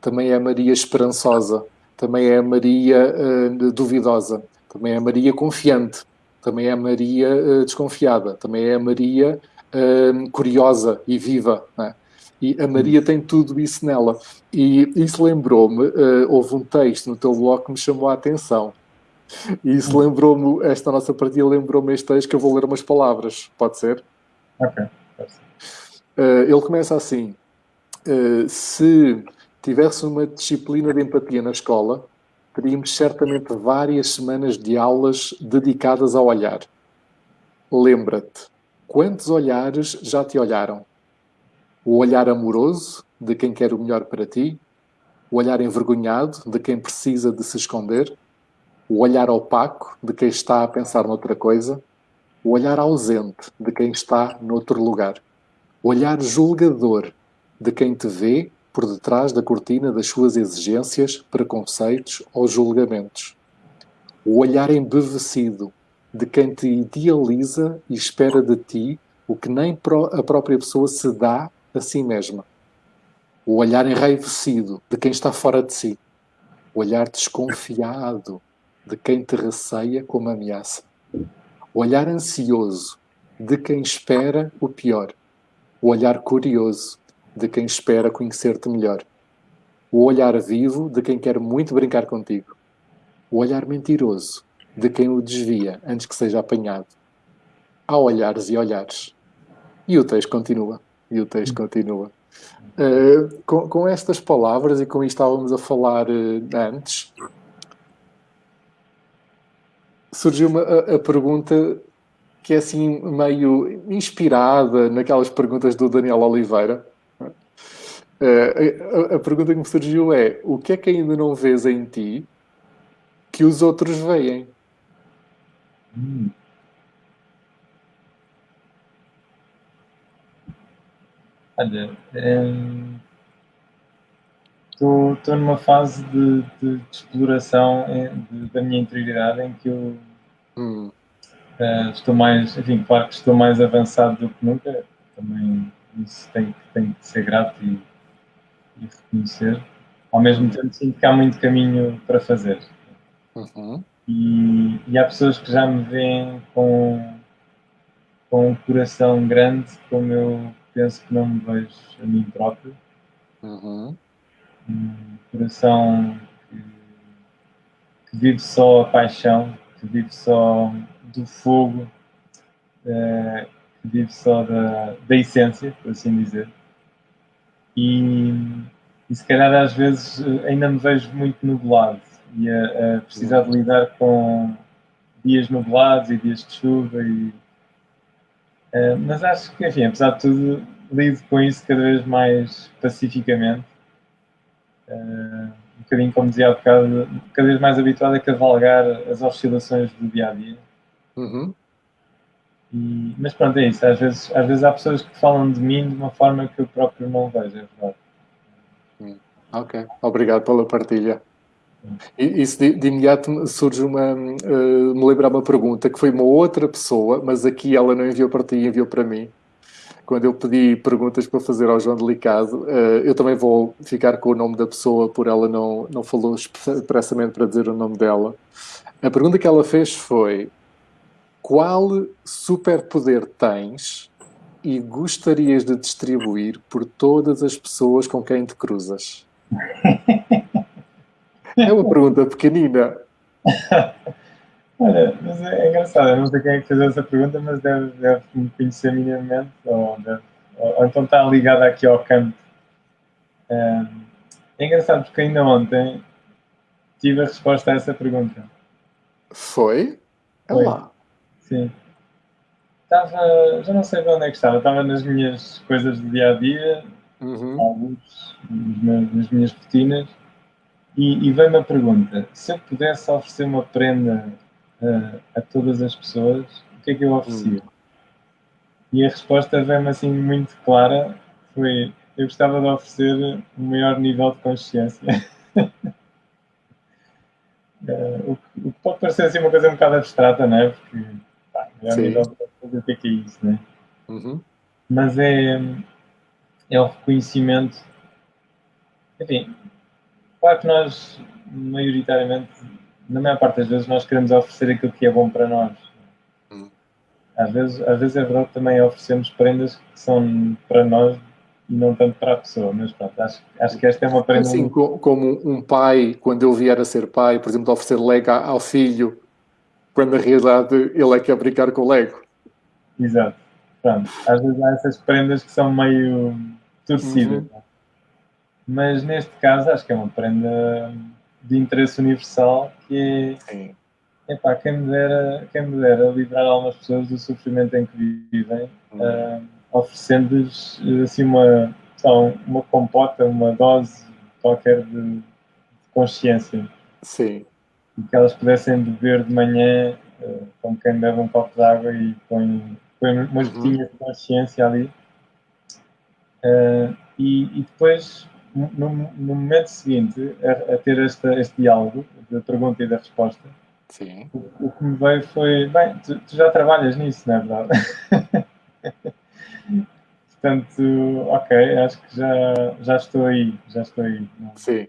também é a Maria esperançosa, também é a Maria uh, duvidosa, também é a Maria confiante, também é a Maria uh, desconfiada, também é a Maria uh, curiosa e viva. É? E a Maria tem tudo isso nela. E isso lembrou-me, houve um texto no teu blog que me chamou a atenção e isso lembrou-me, esta nossa partida lembrou-me este texto que eu vou ler umas palavras. Pode ser? Ok. Uh, ele começa assim: uh, Se tivesse uma disciplina de empatia na escola, teríamos certamente várias semanas de aulas dedicadas ao olhar. Lembra-te, quantos olhares já te olharam? O olhar amoroso de quem quer o melhor para ti, o olhar envergonhado de quem precisa de se esconder, o olhar opaco de quem está a pensar noutra coisa, o olhar ausente de quem está noutro lugar, o olhar julgador de quem te vê por detrás da cortina das suas exigências, preconceitos ou julgamentos, o olhar embevecido de quem te idealiza e espera de ti o que nem a própria pessoa se dá a si mesma. O olhar enraivecido de quem está fora de si. O olhar desconfiado de quem te receia como ameaça. O olhar ansioso de quem espera o pior. O olhar curioso de quem espera conhecer-te melhor. O olhar vivo de quem quer muito brincar contigo. O olhar mentiroso de quem o desvia antes que seja apanhado. Há olhares e olhares. E o texto continua. E o texto continua. Uh, com, com, estas palavras e com isto estávamos a falar uh, antes, surgiu uma, a, a, pergunta que é assim meio inspirada naquelas perguntas do Daniel Oliveira. Uh, a, a, pergunta que me surgiu é: o que é que ainda não vês em ti que os outros veem? Hum. Olha, estou, numa fase de, de, de exploração de, da minha interioridade em que eu hum. uh, estou mais, enfim, claro que estou mais avançado do que nunca, também isso tem, tem que ser grato e, e reconhecer. Ao mesmo tempo, sinto que há muito caminho para fazer. Uhum. E, e, há pessoas que já me veem com, com um coração grande, como eu penso que não me vejo a mim próprio. Uhum um coração que, que, vive só a paixão, que vive só do fogo, uh, que vive só da, da essência, por assim dizer. E, e se calhar às vezes ainda me vejo muito nublado e a, a precisar de lidar com dias nublados e dias de chuva e uh, mas acho que enfim, apesar de tudo lido com isso cada vez mais pacificamente uh, um bocadinho como dizia há bocado, cada vez mais habituado a cavalgar as oscilações do dia a dia. Uhum. E, mas pronto, é isso. Às vezes, às vezes há pessoas que falam de mim de uma forma que eu próprio não vejo, é verdade. Hum. Ok, obrigado pela partilha. E isso de, de imediato surge uma, uh, me lembrar uma pergunta que foi uma outra pessoa, mas aqui ela não enviou para ti, enviou para mim. Quando eu pedi perguntas para fazer ao João Delicado, uh, eu também vou ficar com o nome da pessoa, por ela não, não falou expressamente para dizer o nome dela. A pergunta que ela fez foi: Qual superpoder tens e gostarias de distribuir por todas as pessoas com quem te cruzas? É uma pergunta pequenina. Olha, mas é, engraçado, eu não sei quem é que fez essa pergunta, mas deve, deve me conhecer minimamente, ou, deve, ou, ou, então está ligada aqui ao campo. É, é engraçado porque ainda ontem tive a resposta a essa pergunta. Foi? É Foi. lá. Sim. Estava, já não sei de onde é que estava, estava nas minhas coisas do dia a dia, uhum. alguns, nas minhas rotinas e, e vem-me a pergunta: se eu pudesse oferecer uma prenda uh, a todas as pessoas, o que é que eu oferecia? Hum. E a resposta vem-me assim muito clara: foi eu gostava de oferecer um maior nível de consciência. uh, o, que, o, que pode parecer assim uma coisa um bocado abstrata, não é? Porque pá, maior Sim. nível de consciência, o que é que é isso, não é? Uhum. Mas é, é o reconhecimento. Enfim, Claro que nós, maioritariamente, na maior parte das vezes, nós queremos oferecer aquilo que é bom para nós. Hum. Às vezes, às vezes é verdade também oferecemos prendas que são para nós e não tanto para a pessoa, mas pronto, acho, acho que esta é uma prenda... Assim, como um pai, quando ele vier a ser pai, por exemplo, oferecer Lego ao filho, quando na realidade ele é que quer brincar com o Lego. Exato. Pronto, às vezes há essas prendas que são meio torcidas. Uhum. Mas neste caso acho que é uma prenda de interesse universal que é. Epá, quem me dera, quem me dera livrar algumas pessoas do sofrimento em que vivem, uhum. uh, oferecendo-lhes assim uma, uma compota, uma dose qualquer de, de consciência. Sim. E que elas pudessem beber de manhã, uh, como quem bebe um copo de água e põe, põe umas uhum. gotinhas de consciência ali. Uh, e, e, depois no, no momento seguinte a, a, ter esta, este diálogo da pergunta e da resposta, Sim. O, o, que me veio foi, bem, tu, tu já trabalhas nisso, não é verdade? Portanto, ok, acho que já, já estou aí, já estou aí. Sim.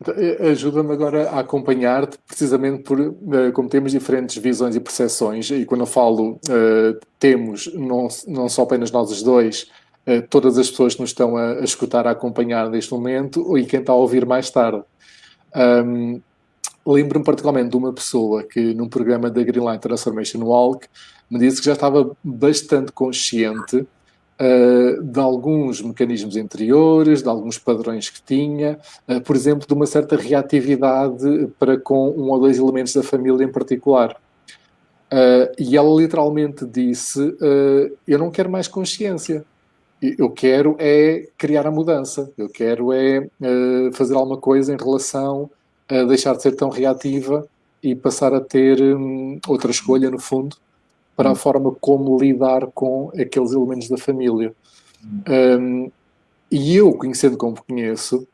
Então, Ajuda-me agora a acompanhar-te, precisamente por, eh, como temos diferentes visões e percepções, e quando eu falo uh, temos, não, não só apenas nós os dois, todas as pessoas que nos estão a, a, escutar, a acompanhar neste momento e quem está a ouvir mais tarde. Um, Lembro-me particularmente de uma pessoa que, num programa da Greenline Transformation Walk, me disse que já estava bastante consciente uh, de alguns mecanismos interiores, de alguns padrões que tinha, uh, por exemplo, de uma certa reatividade para com um ou dois elementos da família em particular. Uh, e ela literalmente disse: Eu não quero mais consciência eu quero é criar a mudança, eu quero é uh, fazer alguma coisa em relação a deixar de ser tão reativa e passar a ter um, outra escolha, no fundo, para a forma como lidar com aqueles elementos da família. Um, e eu, conhecendo como conheço,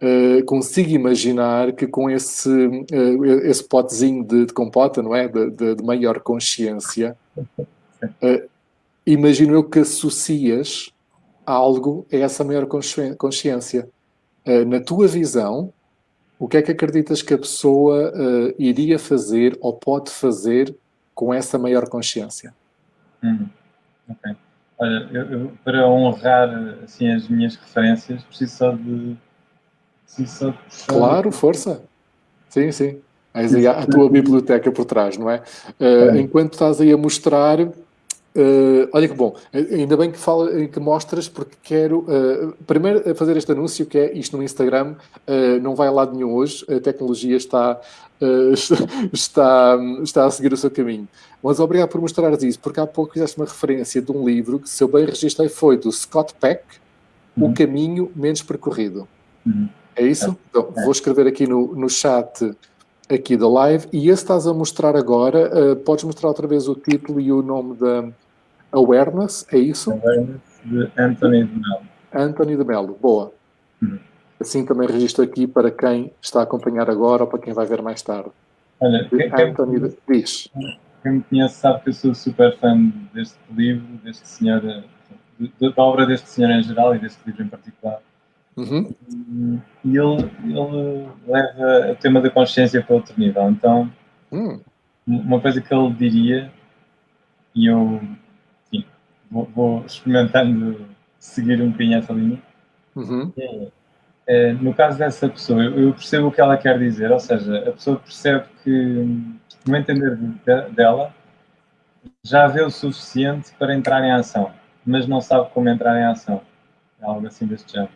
uh, consigo imaginar que com esse, uh, esse potezinho de, de, compota, não é? De, de, de maior consciência, uh, imagino eu que associas algo é essa maior consciência. Uh, na tua visão, o que é que acreditas que a pessoa uh, iria fazer ou pode fazer com essa maior consciência? Hum, ok. Olha, eu, eu, para honrar assim, as minhas referências, preciso só de. Preciso só de... Claro, força. Sim, sim. Mas aí a tua biblioteca por trás, não é? Uh, enquanto estás aí a mostrar, Uh, olha que bom, ainda bem que, fala, que mostras, porque quero uh, primeiro fazer este anúncio que é isto no Instagram, uh, não vai a lado nenhum hoje, a tecnologia está, está, está a seguir o seu caminho. Mas obrigado por mostrares isso, porque há pouco fizeste uma referência de um livro que, se eu bem registrei, foi do Scott Peck, uhum. O Caminho Menos Percorrido. Uhum. É isso? É. Então, vou escrever aqui no, no chat aqui da live e esse estás a mostrar agora, podes mostrar outra vez o título e o nome da Awareness, é isso? Awareness de Anthony de Mello. Anthony de Mello, boa. Uhum. Assim também registro aqui para quem está a acompanhar agora ou para quem vai ver mais tarde. Olha, quem, Anthony diz. Quem me conhece sabe que eu sou super fã deste livro, deste senhor, da obra deste senhor em geral e deste livro em particular. Uhum. E ele, ele leva o tema da consciência para outro nível. Então, Hum. uma coisa que ele diria, e eu vou, vou experimentando seguir um bocadinho essa linha, Uhum. é, é, no caso dessa pessoa, eu, percebo o que ela quer dizer, ou seja, a pessoa percebe que, no entender de- dela, já vê o suficiente para entrar em ação, mas não sabe como entrar em ação. É algo assim deste género.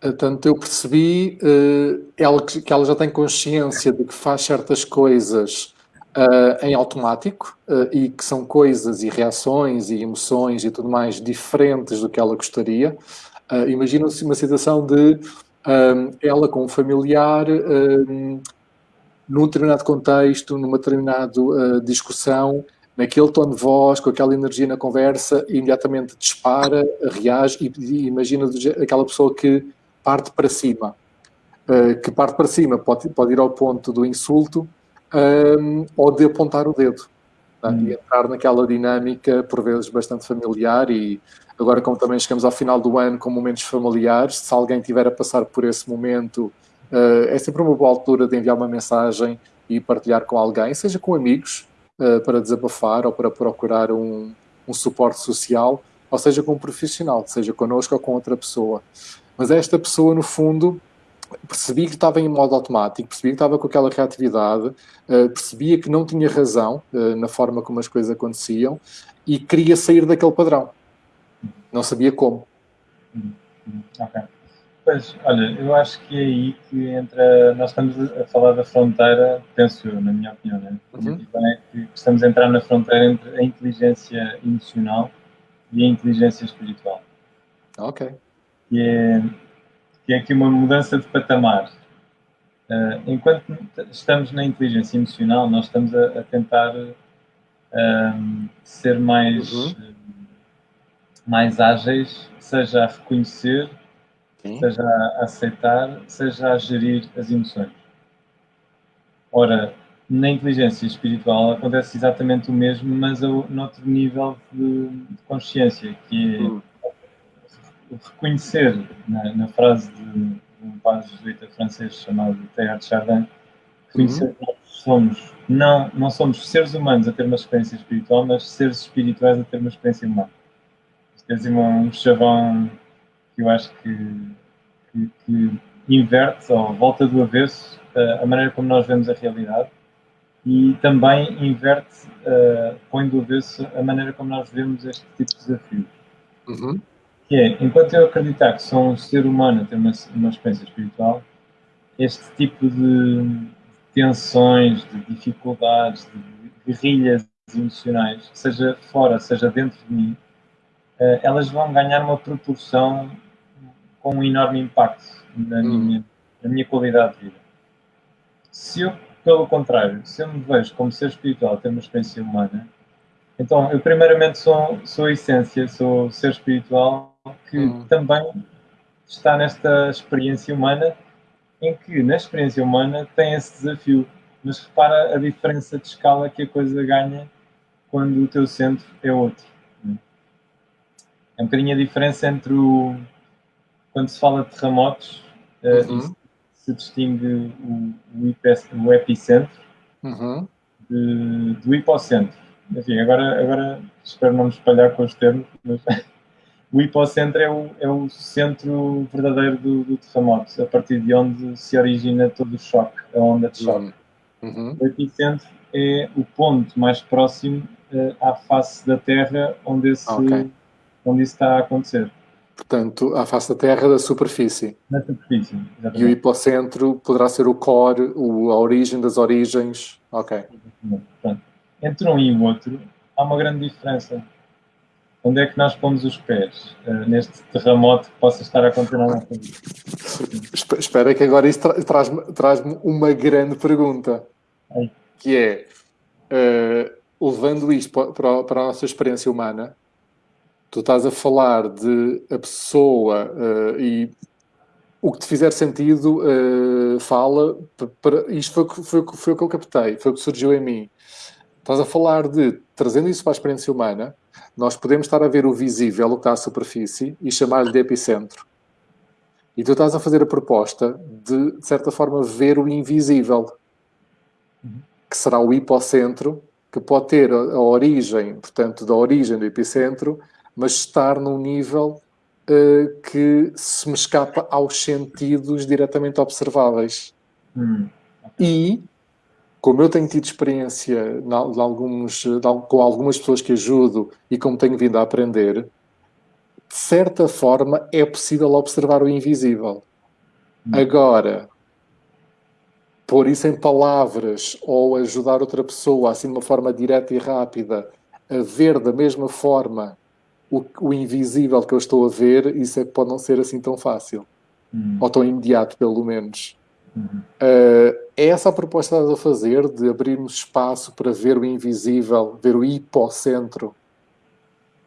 Portanto, eu percebi eh, ela, que ela já tem consciência de que faz certas coisas eh, em automático eh, e que são coisas e reações e emoções e tudo mais diferentes do que ela gostaria. Uh, Imagina-se uma situação de um, ela com um familiar um, num determinado contexto, numa determinada uh, discussão, naquele tom de voz, com aquela energia na conversa, imediatamente dispara, reage e, e imagina aquela pessoa que parte para cima. Uh, que parte para cima pode, pode ir ao ponto do insulto um, ou de apontar o dedo. Tá? Hum. E entrar naquela dinâmica, por vezes, bastante familiar e agora como também chegamos ao final do ano com momentos familiares, se alguém tiver a passar por esse momento, uh, é sempre uma boa altura de enviar uma mensagem e partilhar com alguém, seja com amigos, uh, para desabafar ou para procurar um, um, suporte social, ou seja com um profissional, seja connosco ou com outra pessoa. Mas esta pessoa, no fundo, percebi que estava em modo automático, percebi que estava com aquela reatividade, uh, percebia que não tinha razão na forma como as coisas aconteciam e queria sair daquele padrão não sabia como. Ok. Pois, olha, eu acho que é aí que entra. Nós estamos a falar da fronteira, penso eu, na minha opinião, né? Uhum. É que estamos a entrar na fronteira entre a inteligência emocional e a inteligência espiritual. Ok. Que é, que é aqui uma mudança de patamar. Uh, enquanto estamos na inteligência emocional, nós estamos a, a tentar uh, ser mais. Uhum mais ágeis, seja a reconhecer, Sim. seja a aceitar, seja a gerir as emoções. Ora, na inteligência espiritual acontece exatamente o mesmo, mas a, noutro nível de, de consciência, que é hum. Reconhecer, na, na, frase de um padre jesuíta francês chamado Teilhard de Chardin, reconhecer uhum. que nós somos, não, não somos seres humanos a ter uma experiência espiritual, mas seres espirituais a ter uma experiência humana tens um chavão que eu acho que, que, que inverte ou volta do avesso uh, a maneira como nós vemos a realidade e também inverte, uh, põe do avesso a maneira como nós vemos este tipo de desafios. Uhum. Que é, enquanto eu acreditar que sou um ser humano ter uma, uma experiência espiritual, este tipo de tensões, de dificuldades, de guerrilhas emocionais, seja fora, seja dentro de mim, uh, elas vão ganhar uma proporção com um enorme impacto na, hum. minha, na minha qualidade de vida. Se eu, pelo contrário, se eu me vejo como ser espiritual, ter uma experiência humana, então eu primeiramente sou, sou a essência, sou ser espiritual que hum. também está nesta experiência humana em que na experiência humana tem esse desafio. Mas repara a diferença de escala que a coisa ganha quando o teu centro é outro. É um bocadinho a diferença entre o. Quando se fala de terremotos, eh, uhum. se distingue o, o, o epicentro uhum. de, do hipocentro. Enfim, agora, agora espero não me espalhar com os termos, mas o hipocentro é o, é o centro verdadeiro do, do, terremoto, a partir de onde se origina todo o choque, a onda de choque. Uhum. O epicentro é o ponto mais próximo uh, à face da Terra onde esse, okay onde isso está a acontecer. Portanto, à face da Terra, da superfície. Na superfície, exatamente. E o hipocentro poderá ser o core, o, a origem das origens. Ok. Portanto, entre um e o outro, há uma grande diferença. Onde é que nós pomos os pés uh, neste terremoto que possa estar a acontecer na nossa vida? Espera que agora isso tra traz-me traz uma grande pergunta. Ai. Que é, uh, levando isto para, para a nossa experiência humana, tu estás a falar de a pessoa uh, e o que te fizer sentido, fala. Para, isto foi, foi, foi o que eu captei, foi o que surgiu em mim. Estás a falar de, trazendo isso para a experiência humana, nós podemos estar a ver o visível, o que está à superfície, e chamar-lhe de epicentro. E tu estás a fazer a proposta de, de certa forma, ver o invisível, que será o hipocentro, que pode ter a, a origem, portanto, da origem do epicentro, mas estar num nível uh, que se me escapa aos sentidos diretamente observáveis. Hum. E, como eu tenho tido experiência de alguns, de, com algumas pessoas que ajudo e como tenho vindo a aprender, de certa forma é possível observar o invisível. Hum. Agora, pôr isso em palavras ou ajudar outra pessoa, assim de uma forma direta e rápida, a ver da mesma forma o, o, invisível que eu estou a ver, isso é que pode não ser assim tão fácil. Uhum. Ou tão imediato, pelo menos. Uhum. Uh, é essa a proposta que estás a fazer, de abrirmos espaço para ver o invisível, ver o hipocentro,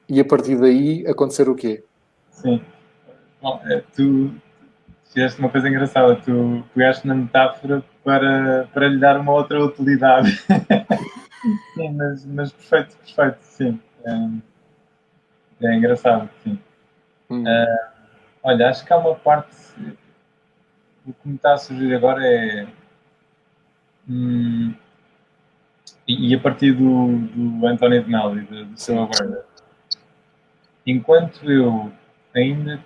e a partir daí acontecer o quê? Sim. Bom, é, tu fizeste uma coisa engraçada, tu pegaste na metáfora para, para lhe dar uma outra utilidade. sim, mas, mas perfeito, perfeito, sim. Um, é engraçado, sim. Hum. Uh, olha, acho que há uma parte. O que me está a surgir agora é. Hum, e, e, a partir do, do António de Melli, do, do seu aguarda, enquanto eu ainda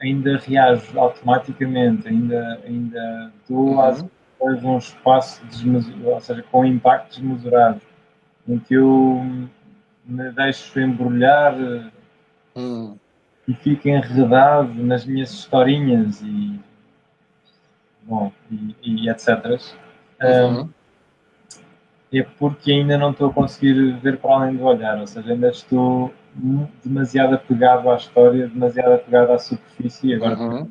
ainda reajo automaticamente, ainda, ainda dou uhum. às coisas um espaço desmesurado, ou seja, com impacto desmesurado, em que eu me deixo embrulhar hum. e fico enredado nas minhas historinhas e, bom, e, e etc. Uhum. Um, é porque ainda não estou a conseguir ver para além do olhar, ou seja, ainda estou demasiado apegado à história, demasiado apegado à superfície, agora uhum.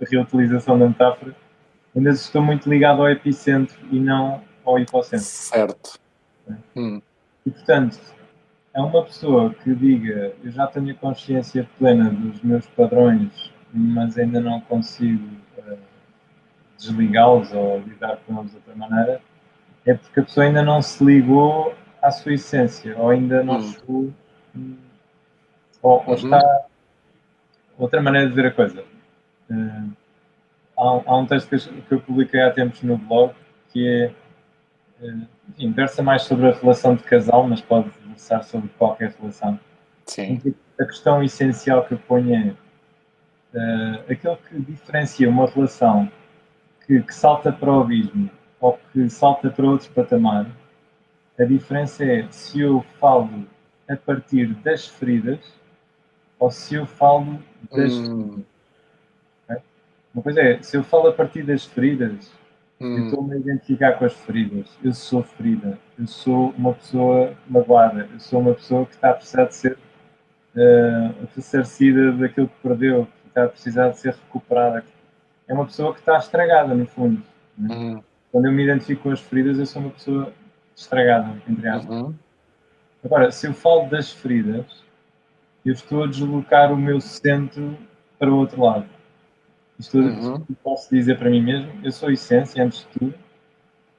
a reutilização da metáfora, ainda estou muito ligado ao epicentro e não ao hipocentro. Certo. É. Hum. E, portanto, é uma pessoa que diga eu já tenho a consciência plena dos meus padrões, mas ainda não consigo desligá-los ou lidar com eles de outra maneira, é porque a pessoa ainda não se ligou à sua essência, ou ainda não hum. chegou, hum, ou, ou uhum. está. Outra maneira de ver a coisa. Uh, há, há, um texto que eu, que eu publiquei há tempos no blog que é enfim, versa mais sobre a relação de casal, mas pode versar sobre qualquer relação. Sim. A questão essencial que eu ponho é uh, aquilo que diferencia uma relação que, que, salta para o abismo ou que salta para outro patamar. A diferença é se eu falo a partir das feridas ou se eu falo das. Hum. Okay? Uma coisa é, se eu falo a partir das feridas, Hum. Eu estou-me a identificar com as feridas. Eu sou ferida. Eu sou uma pessoa magoada. Eu sou uma pessoa que está a precisar de ser uh, ressarcida daquilo que perdeu, que está a precisar de ser recuperada. É uma pessoa que está estragada, no fundo. Né? Uhum. Quando eu me identifico com as feridas, eu sou uma pessoa estragada, entre aspas. Uhum. Agora, se eu falo das feridas, eu estou a deslocar o meu centro para o outro lado. Isto uhum. posso dizer para mim mesmo, eu sou essência antes de tudo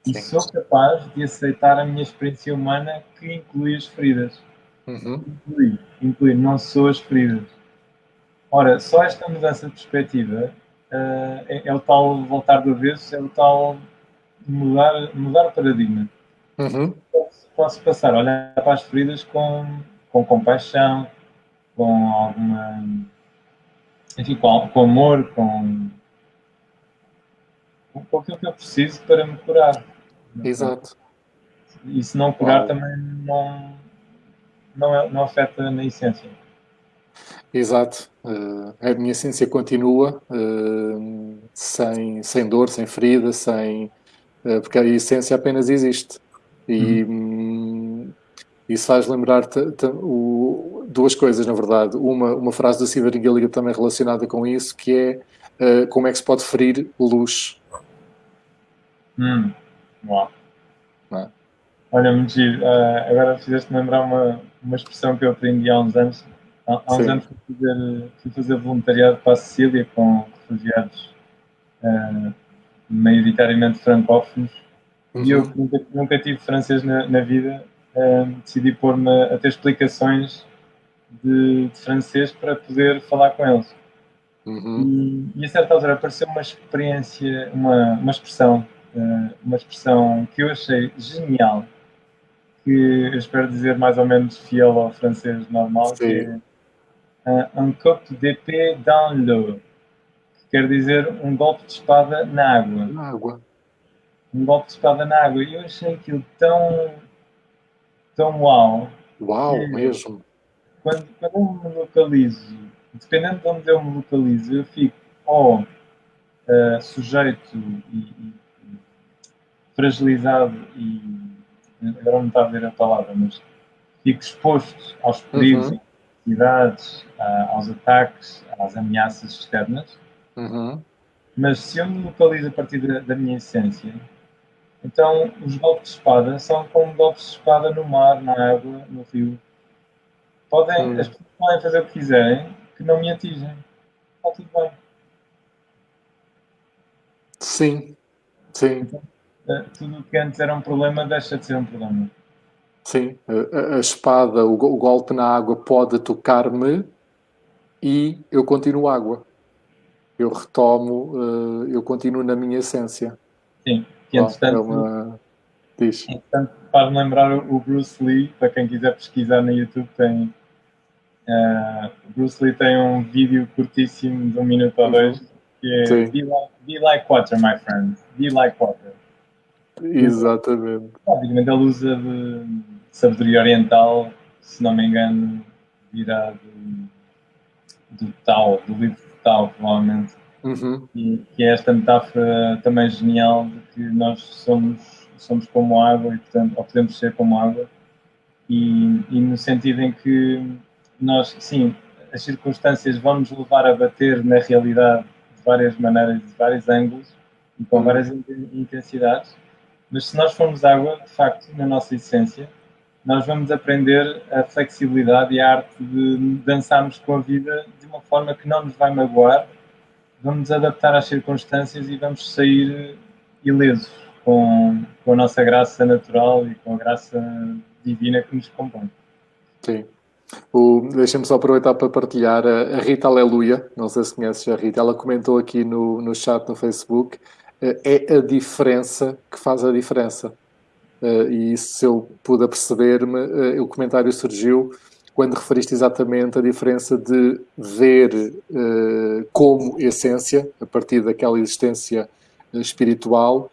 e Sim. sou capaz de aceitar a minha experiência humana que inclui as feridas. Uhum. Inclui, inclui, não sou as feridas. Ora, só esta mudança de perspectiva é, é, o tal voltar do avesso, é o tal mudar, mudar o paradigma. Uhum. Posso, passar a olhar para as feridas com, com compaixão, com alguma enfim, com, com amor, com, com aquilo que eu preciso para me curar. Exato. E se não curar também não, não, é, não afeta na essência. Exato. Uh, a minha essência continua uh, sem, sem dor, sem ferida, sem, uh, porque a essência apenas existe. E uhum. Hum, isso faz lembrar duas coisas, na verdade. Uma, uma frase da Silver Gilligan também relacionada com isso, que é como é que se pode ferir luz. Hum. Uau. É? Olha, muito giro. Agora fizeste-me lembrar uma, uma expressão que eu aprendi há uns anos, há, há uns anos fui fazer, fui fazer voluntariado para a Sicília com refugiados uh, maioritariamente francófonos e eu Uhum. nunca, nunca tive francês na, na vida, uh, decidi pôr-me a ter explicações de, de francês para poder falar com eles. Uhum. E, e a certa altura apareceu uma experiência, uma, uma expressão, uh, uma expressão que eu achei genial, que eu espero dizer mais ou menos fiel ao francês normal, Sim. que é uh, un coup d'épée dans l'eau, que quer dizer um golpe de espada na água. Na água. Um golpe de espada na água. E eu achei aquilo tão, tão uau. Uau, mesmo. Quando, quando eu me localizo, dependendo de onde eu me localizo, eu fico ou uh, sujeito e, e- e fragilizado e agora não está a ver a palavra, mas fico exposto aos perigos, Uhum. Às necessidades, a- aos ataques, às ameaças externas. Uhum. Mas se eu me localizo a partir da, da minha essência, então os golpes de espada são como golpes de espada no mar, na água, no rio. Podem, Hum. As pessoas podem fazer o que quiserem, que não me atingem. Está tudo bem. Sim. Sim. Eh, Tudo o que antes era um problema deixa de ser um problema. Sim. A, a- espada, o, o golpe na água pode tocar-me e eu continuo água. Eu retomo, eh, eu continuo na minha essência. Sim. Que entretanto, é uma... Diz. entretanto faz-me lembrar o Bruce Lee, para quem quiser pesquisar no YouTube, tem. o Bruce Lee tem um vídeo curtíssimo de um minuto ou Uhum. dois que é Sim. be like, be like water, my friend. Be like water. Exatamente. Basicamente ele usa de sabedoria oriental, se não me engano, virá do, do Tao, do livro de Tao, provavelmente. Uhum. E que é esta metáfora também genial de que nós somos, somos como água e, portanto, ou podemos ser como água. E, e no sentido em que nós, sim, as circunstâncias vão nos levar a bater na realidade de várias maneiras, de vários ângulos e com Uhum. várias in- intensidades, mas se nós formos água, de facto, na nossa essência, nós vamos aprender a flexibilidade e a arte de dançarmos com a vida de uma forma que não nos vai magoar, vamos adaptar às circunstâncias e vamos sair ilesos com, com a nossa graça natural e com a graça divina que nos compõe. Sim. Deixa-me só aproveitar para partilhar a, a Rita Aleluia, não sei se conheces a Rita, ela comentou aqui no, no chat no Facebook, eh, é a diferença que faz a diferença. Eh, E se eu pude perceber-me, eh, o comentário surgiu quando referiste exatamente a diferença de ver eh, como essência, a partir daquela existência espiritual,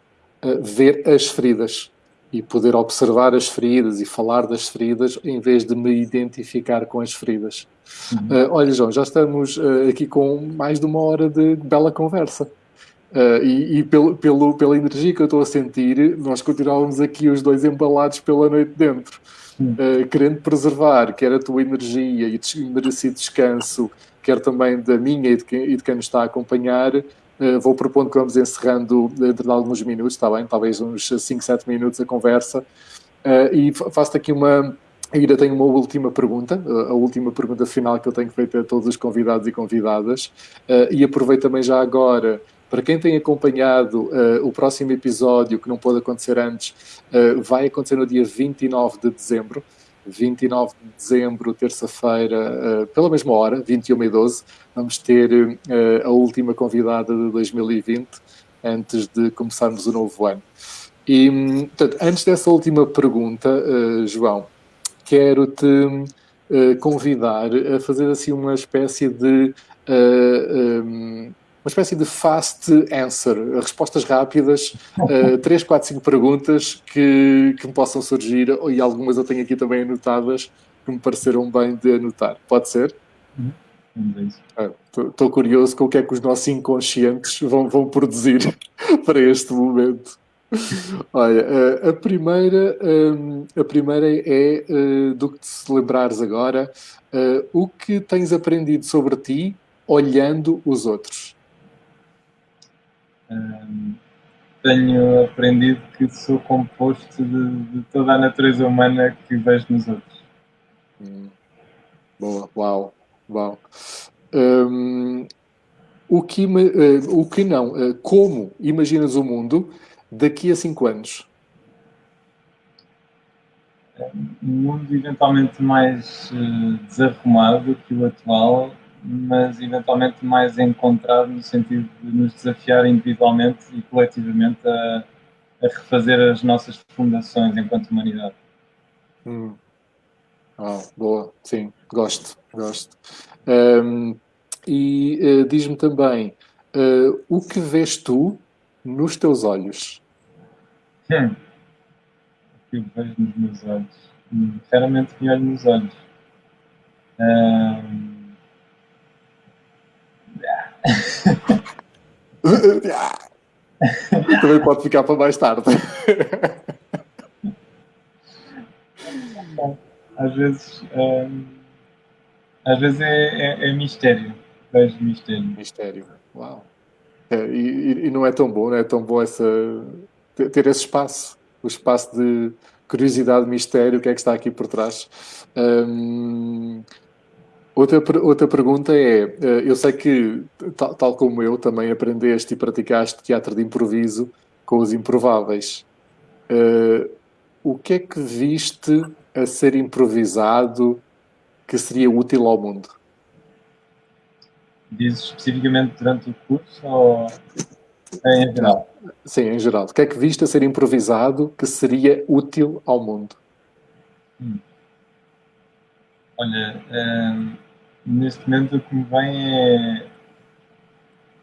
ver as feridas e poder observar as feridas e falar das feridas em vez de me identificar com as feridas. Uhum. Uh, olha, João, já estamos uh, aqui com mais de uma hora de bela conversa. Uh, e e pelo, pelo, pela energia que eu estou a sentir, nós continuávamos aqui os dois embalados pela noite dentro, uh, querendo preservar quer a tua energia e des- merecido descanso, quer também da minha e de quem, e de quem nos está a acompanhar. Uh, vou propondo que vamos encerrando dentro de alguns minutos, está bem? Talvez uns 5, 7 minutos a conversa. E fa- faço-te aqui uma. Ainda tenho uma última pergunta, a última pergunta final que eu tenho feito a todos os convidados e convidadas. E aproveito também já agora, para quem tem acompanhado uh, o próximo episódio, que não pôde acontecer antes, uh, vai acontecer no dia 29 de dezembro. 29 de dezembro, terça-feira, uh, pela mesma hora, 21 e 12, vamos ter a última convidada de 2020, antes de começarmos o novo ano. E, portanto, antes dessa última pergunta, João, quero-te convidar a fazer assim uma espécie de uh, um, uma espécie de fast answer, respostas rápidas, uh, 3, 4, 5 perguntas que, que me possam surgir, e algumas eu tenho aqui também anotadas que me pareceram bem de anotar. Pode ser? Vamos a isso. Estou curioso com o que é que os nossos inconscientes vão, vão produzir para este momento. Olha, eh, a primeira, hum, a primeira é eh, do que te lembrares agora, eh, o que tens aprendido sobre ti olhando os outros? Hum, tenho aprendido que sou composto de, de toda a natureza humana que vejo nos outros. Hum, boa, uau. Um, o, que, uh, o que não? Uh, como imaginas o mundo daqui a cinco anos? Um mundo eventualmente mais uh, desarrumado que o atual, mas eventualmente mais encontrado no sentido de nos desafiar individualmente e coletivamente a, a refazer as nossas fundações enquanto humanidade. Hum. Ah, boa, sim, gosto, gosto. Um, e uh, diz-me também, uh, o que vês tu nos teus olhos? Hum. O que eu vejo nos meus olhos? Hum, claramente me olho nos olhos. Um... Também pode ficar para mais tarde. Às vezes, hum, às vezes é, é, é, mistério. Vejo mistério. Mistério, uau. É, e, e, não é tão bom, não é tão bom essa, ter esse espaço, o espaço de curiosidade, mistério, o que é que está aqui por trás. Hum, Outra, outra pergunta é: eh, eu sei que, tal, tal, como eu, também aprendeste e praticaste teatro de improviso com os improváveis. Uh, o que é que viste a ser improvisado que seria útil ao mundo? Dizes especificamente durante o curso ou em geral? Sim, em geral. O que é que viste a ser improvisado que seria útil ao mundo? Hum. Olha, hum, neste momento o que me vem é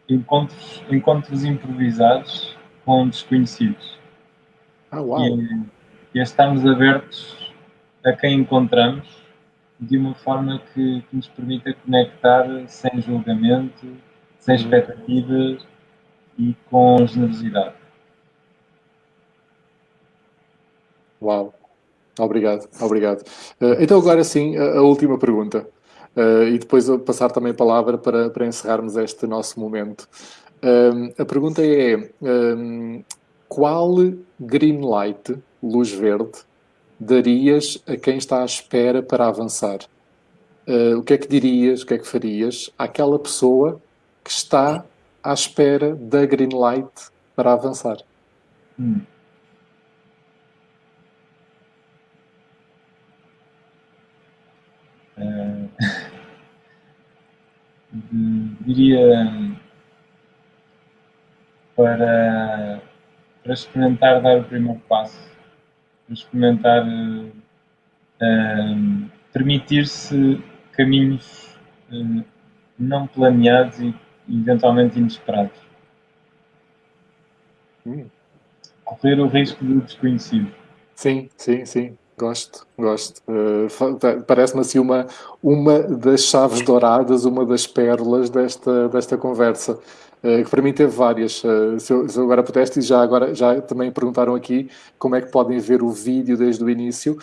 encontros, encontros improvisados com desconhecidos. Ah, uau! E, e é estarmos abertos a quem encontramos de uma forma que, que nos permita conectar sem julgamento, sem uhum. expectativas e com generosidade. Uau! Obrigado, obrigado. Uh, então agora sim, a última pergunta. Uh, e depois passar também a palavra para, para encerrarmos este nosso momento. Um, a pergunta é: um, qual green light, luz verde, darias a quem está à espera para avançar? Uh, o que é que dirias, o que é que farias àquela pessoa que está à espera da green light para avançar? Hum. Diria para, para experimentar dar o primeiro passo, para experimentar uh, permitir-se caminhos uh, não planeados e eventualmente inesperados. Hum. Correr o risco do desconhecido. Sim, sim, sim. Gosto, gosto. Uh, Parece-me assim uma, uma das chaves douradas, uma das pérolas desta, desta conversa. Uh, que para mim teve várias. Uh, se, eu, se, eu, agora pudeste, e já, agora, já também perguntaram aqui como é que podem ver o vídeo desde o início.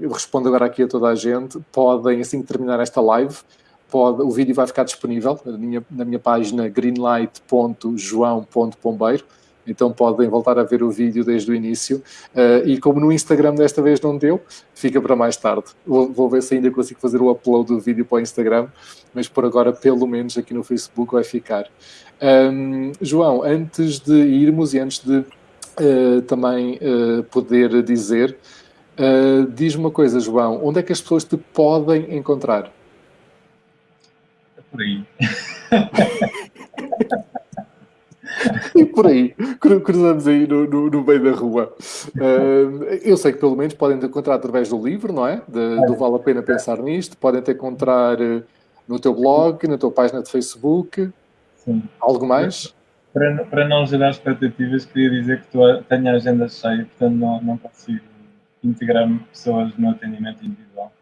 eu respondo agora aqui a toda a gente. Podem, assim que terminar esta live, pode, o vídeo vai ficar disponível na minha, na minha página greenlight.joão.pombeiro então podem voltar a ver o vídeo desde o início. Uh, e como no Instagram desta vez não deu, fica para mais tarde. Vou, vou, ver se ainda consigo fazer o upload do vídeo para o Instagram, mas por agora, pelo menos aqui no Facebook, vai ficar. Um, João, antes de irmos e antes de uh, também uh, poder dizer, diz-me uma coisa, João, onde é que as pessoas te podem encontrar? É por aí. e por aí, cruzamos aí no, no, no meio da rua. Uh, eu sei que pelo menos podem te encontrar através do livro, não é? De, do Vale a Pena Pensar Nisto. Podem te encontrar uh, no teu blog, na tua página de Facebook. Sim. Algo mais? Para, para não gerar expectativas, queria dizer que tu tenho a agenda cheia, portanto não, não consigo integrar pessoas no atendimento individual.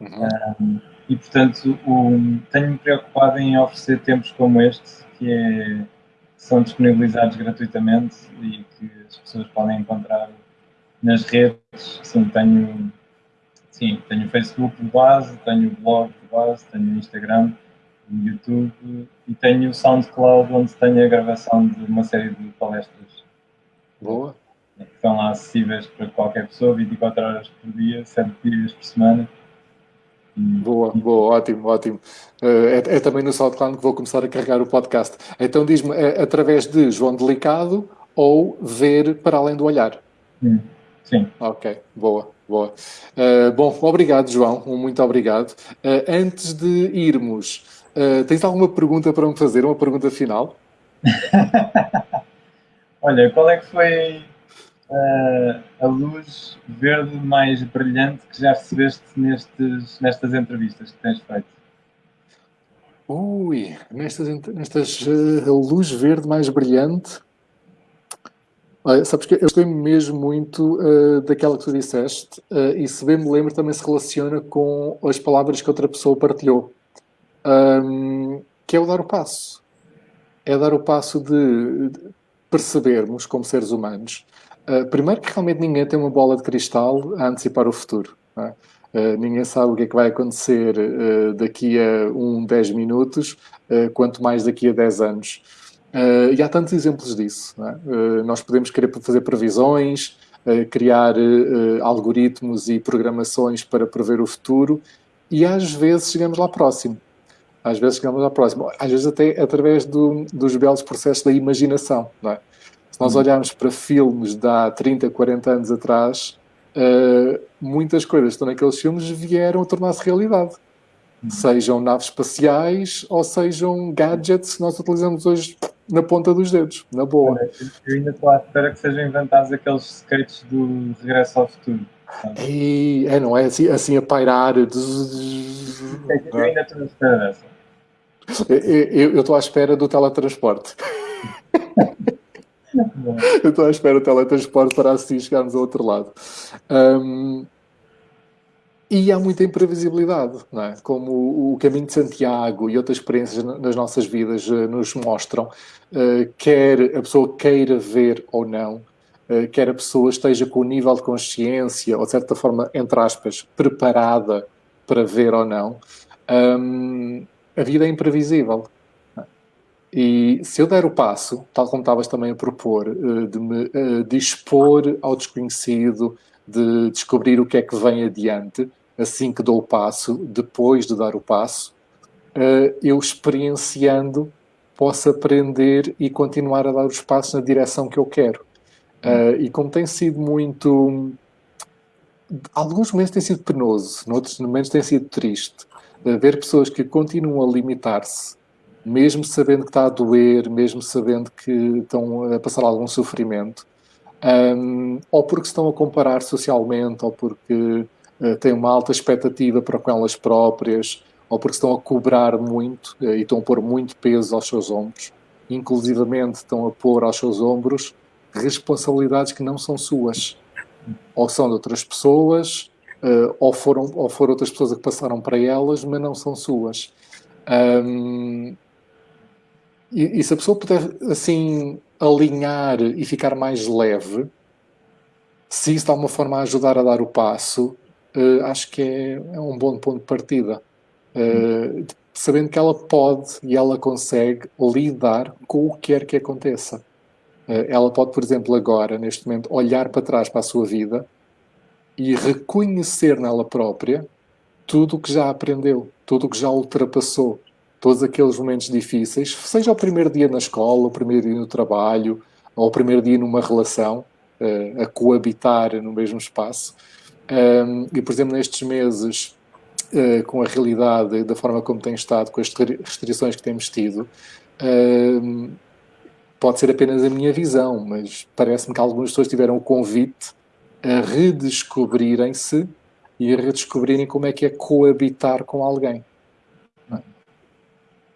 Uhum. Um, e portanto o, tenho-me preocupado em oferecer tempos como este, que é são disponibilizados gratuitamente e que as pessoas podem encontrar nas redes. Sim, tenho, sim, tenho o Facebook de base, tenho o blog de base, tenho o Instagram, o YouTube e tenho o SoundCloud onde tenho a gravação de uma série de palestras. Boa. Que estão lá acessíveis para qualquer pessoa, 24 horas por dia, 7 dias por semana. Boa, boa, ótimo, ótimo. Uh, é, é, também no SoundCloud que vou começar a carregar o podcast. Então diz-me, é através de João Delicado ou ver para além do olhar? Sim. Ok, boa, boa. Uh, bom, obrigado, João, muito obrigado. Uh, antes de irmos, tens alguma pergunta para me fazer? Uma pergunta final? Olha, qual é que foi uh, a luz verde mais brilhante que já recebeste nestes, nestas entrevistas que tens feito? Ui, nestas, nestas uh, a luz verde mais brilhante. Olha, sabes que eu gostei mesmo muito uh, daquela que tu disseste, uh, e se bem me lembro, também se relaciona com as palavras que outra pessoa partilhou, um, que é o dar o passo. É dar o passo de, de percebermos, como seres humanos, Uh, primeiro que realmente ninguém tem uma bola de cristal a antecipar o futuro. É? Uh, ninguém sabe o que é que vai acontecer uh, daqui a um, 10 minutos, quanto mais daqui a 10 anos. e há tantos exemplos disso. É? nós podemos querer fazer previsões, criar algoritmos e programações para prever o futuro, e às vezes chegamos lá próximo. Às vezes chegamos lá próximo. Às vezes até através do, dos belos processos da imaginação. Não é? Se nós olharmos para filmes de há 30, 40 anos atrás, uh, muitas coisas que estão naqueles filmes vieram a tornar-se realidade. Uhum. Sejam naves espaciais ou sejam gadgets que nós utilizamos hoje na ponta dos dedos, na boa. Eu ainda estou à espera que sejam inventados aqueles skates do Regresso ao Futuro. E, é, não é? Assim, assim a pairar. Eu ainda estou à espera dessa. Eu estou à espera do teletransporte. Eu estou à espera do teletransporte para assim chegarmos ao outro lado. Um, e há muita imprevisibilidade, é? Como o caminho de Santiago e outras experiências nas nossas vidas uh, nos mostram, uh, quer a pessoa queira ver ou não, uh, quer a pessoa esteja com o nível de consciência, ou de certa forma, entre aspas, preparada para ver ou não, a vida é imprevisível. E se eu der o passo, tal como estavas também a propor, eh, de me eh, dispor ao desconhecido, de descobrir o que é que vem adiante, assim que dou o passo, depois de dar o passo, eh, eu experienciando posso aprender e continuar a dar os passos na direção que eu quero. E como tem sido muito. Alguns momentos tem sido penoso, noutros momentos tem sido triste. Ver pessoas que continuam a limitar-se mesmo sabendo que está a doer, mesmo sabendo que estão a passar algum sofrimento, um, ou porque estão a comparar socialmente, ou porque uh, têm uma alta expectativa para com elas próprias, ou porque estão a cobrar muito uh, e estão a pôr muito peso aos seus ombros, inclusivamente estão a pôr aos seus ombros responsabilidades que não são suas, ou são de outras pessoas, uh, ou, foram, ou foram outras pessoas que passaram para elas, mas não são suas. Um, e, e, se a pessoa puder, assim, alinhar e ficar mais leve, se isso de alguma forma ajudar a dar o passo, uh, acho que é, é, um bom ponto de partida. Uh, sabendo que ela pode e ela consegue lidar com o que quer que aconteça. Uh, ela pode, por exemplo, agora, neste momento, olhar para trás para a sua vida e reconhecer nela própria tudo o que já aprendeu, tudo o que já ultrapassou, todos aqueles momentos difíceis, seja o primeiro dia na escola, o primeiro dia no trabalho, ou o primeiro dia numa relação, uh, a coabitar no mesmo espaço. Um, e, por exemplo, nestes meses, uh, com a realidade da forma como tem estado, com as restrições que temos tido, pode ser apenas a minha visão, mas parece-me que algumas pessoas tiveram o convite a redescobrirem-se e a redescobrirem como é que é coabitar com alguém.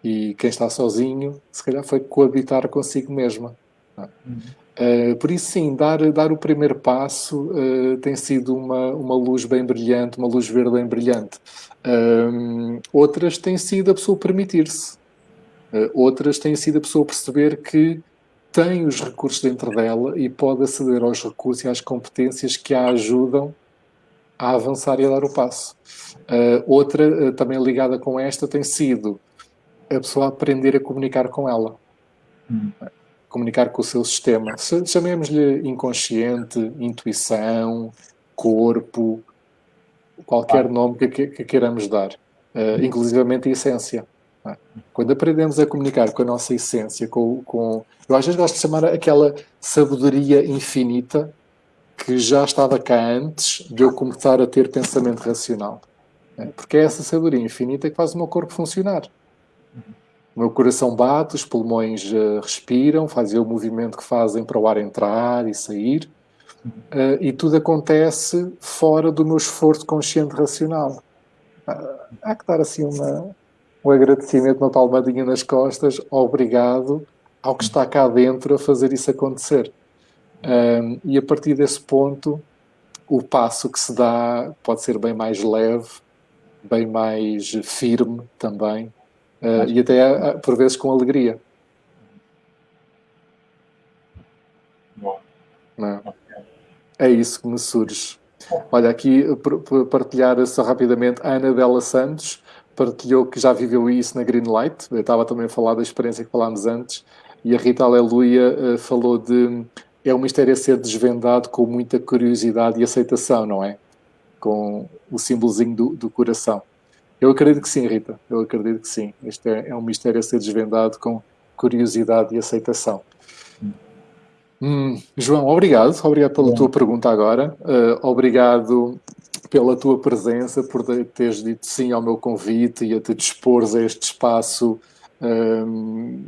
E quem está sozinho, se calhar foi coabitar consigo mesma. Uhum. Uh, por isso, sim, dar, dar o primeiro passo uh, tem sido uma, uma luz bem brilhante, uma luz verde bem brilhante. Uh, outras têm sido a pessoa permitir-se. outras têm sido a pessoa perceber que tem os recursos dentro dela e pode aceder aos recursos e às competências que a ajudam a avançar e a dar o passo. outra, também ligada com esta, tem sido a pessoa aprender a comunicar com ela. Hum. Comunicar com o seu sistema. Chamemos-lhe inconsciente, intuição, corpo, qualquer ah. nome que, que, queiramos dar, uh, inclusivamente a essência. É? Quando aprendemos a comunicar com a nossa essência, com, com, eu às vezes gosto de chamar aquela sabedoria infinita que já estava cá antes de eu começar a ter pensamento racional. É? Porque é essa sabedoria infinita que faz o meu corpo funcionar. Meu coração bate, os pulmões uh, respiram, fazem o movimento que fazem para o ar entrar e sair. Uh, e tudo acontece fora do meu esforço consciente racional. Uh, há que dar assim uma, um agradecimento, uma palmadinha nas costas, obrigado ao que está cá dentro a fazer isso acontecer. Um, e a partir desse ponto, o passo que se dá pode ser bem mais leve, bem mais firme também, uh, e até por vezes com alegria. Bom. É? é isso que me surge. Olha, aqui partilhar só rapidamente a Ana Bela Santos partilhou que já viveu isso na Greenlight. Eu estava também a falar da experiência que falámos antes. E a Rita Aleluia uh, falou de é um mistério a ser desvendado com muita curiosidade e aceitação, não é? Com o símbolozinho do, do coração. Eu acredito que sim, Rita. Eu acredito que sim. Este é, é um mistério a ser desvendado com curiosidade e aceitação. Hum, João, obrigado. Obrigado pela Bom. tua pergunta agora. Uh, obrigado pela tua presença, por teres dito sim ao meu convite e a te dispores a este espaço. Um,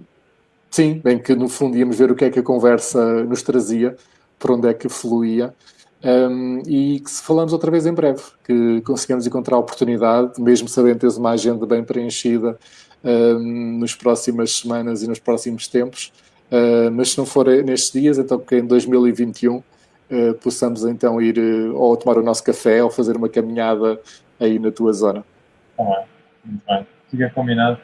sim, bem que no fundo íamos ver o que é que a conversa nos trazia, por onde é que fluía. Um, e que se falamos outra vez em breve, que conseguimos encontrar a oportunidade, mesmo sabendo teres uma agenda bem preenchida um, nas próximas semanas e nos próximos tempos, uh, mas se não for nestes dias, então que em 2021 uh, possamos então ir uh, ou tomar o nosso café ou fazer uma caminhada aí na tua zona. Tá muito bem. Fica combinado.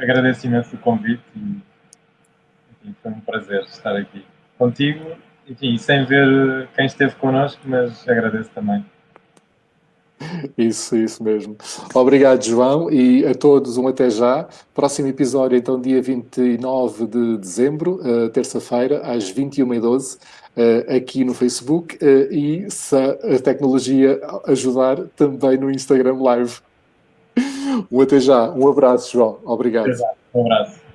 Agradeço imenso o convite e foi um prazer estar aqui contigo. Enfim, sem ver quem esteve connosco, mas agradeço também. Isso, isso mesmo. Obrigado, João, e a todos um até já. Próximo episódio, então, dia 29 de dezembro, uh, terça-feira, às 21h12 uh, aqui no Facebook uh, e, se a tecnologia ajudar, também no Instagram Live. Um até já. Um abraço, João. Obrigado. Um abraço.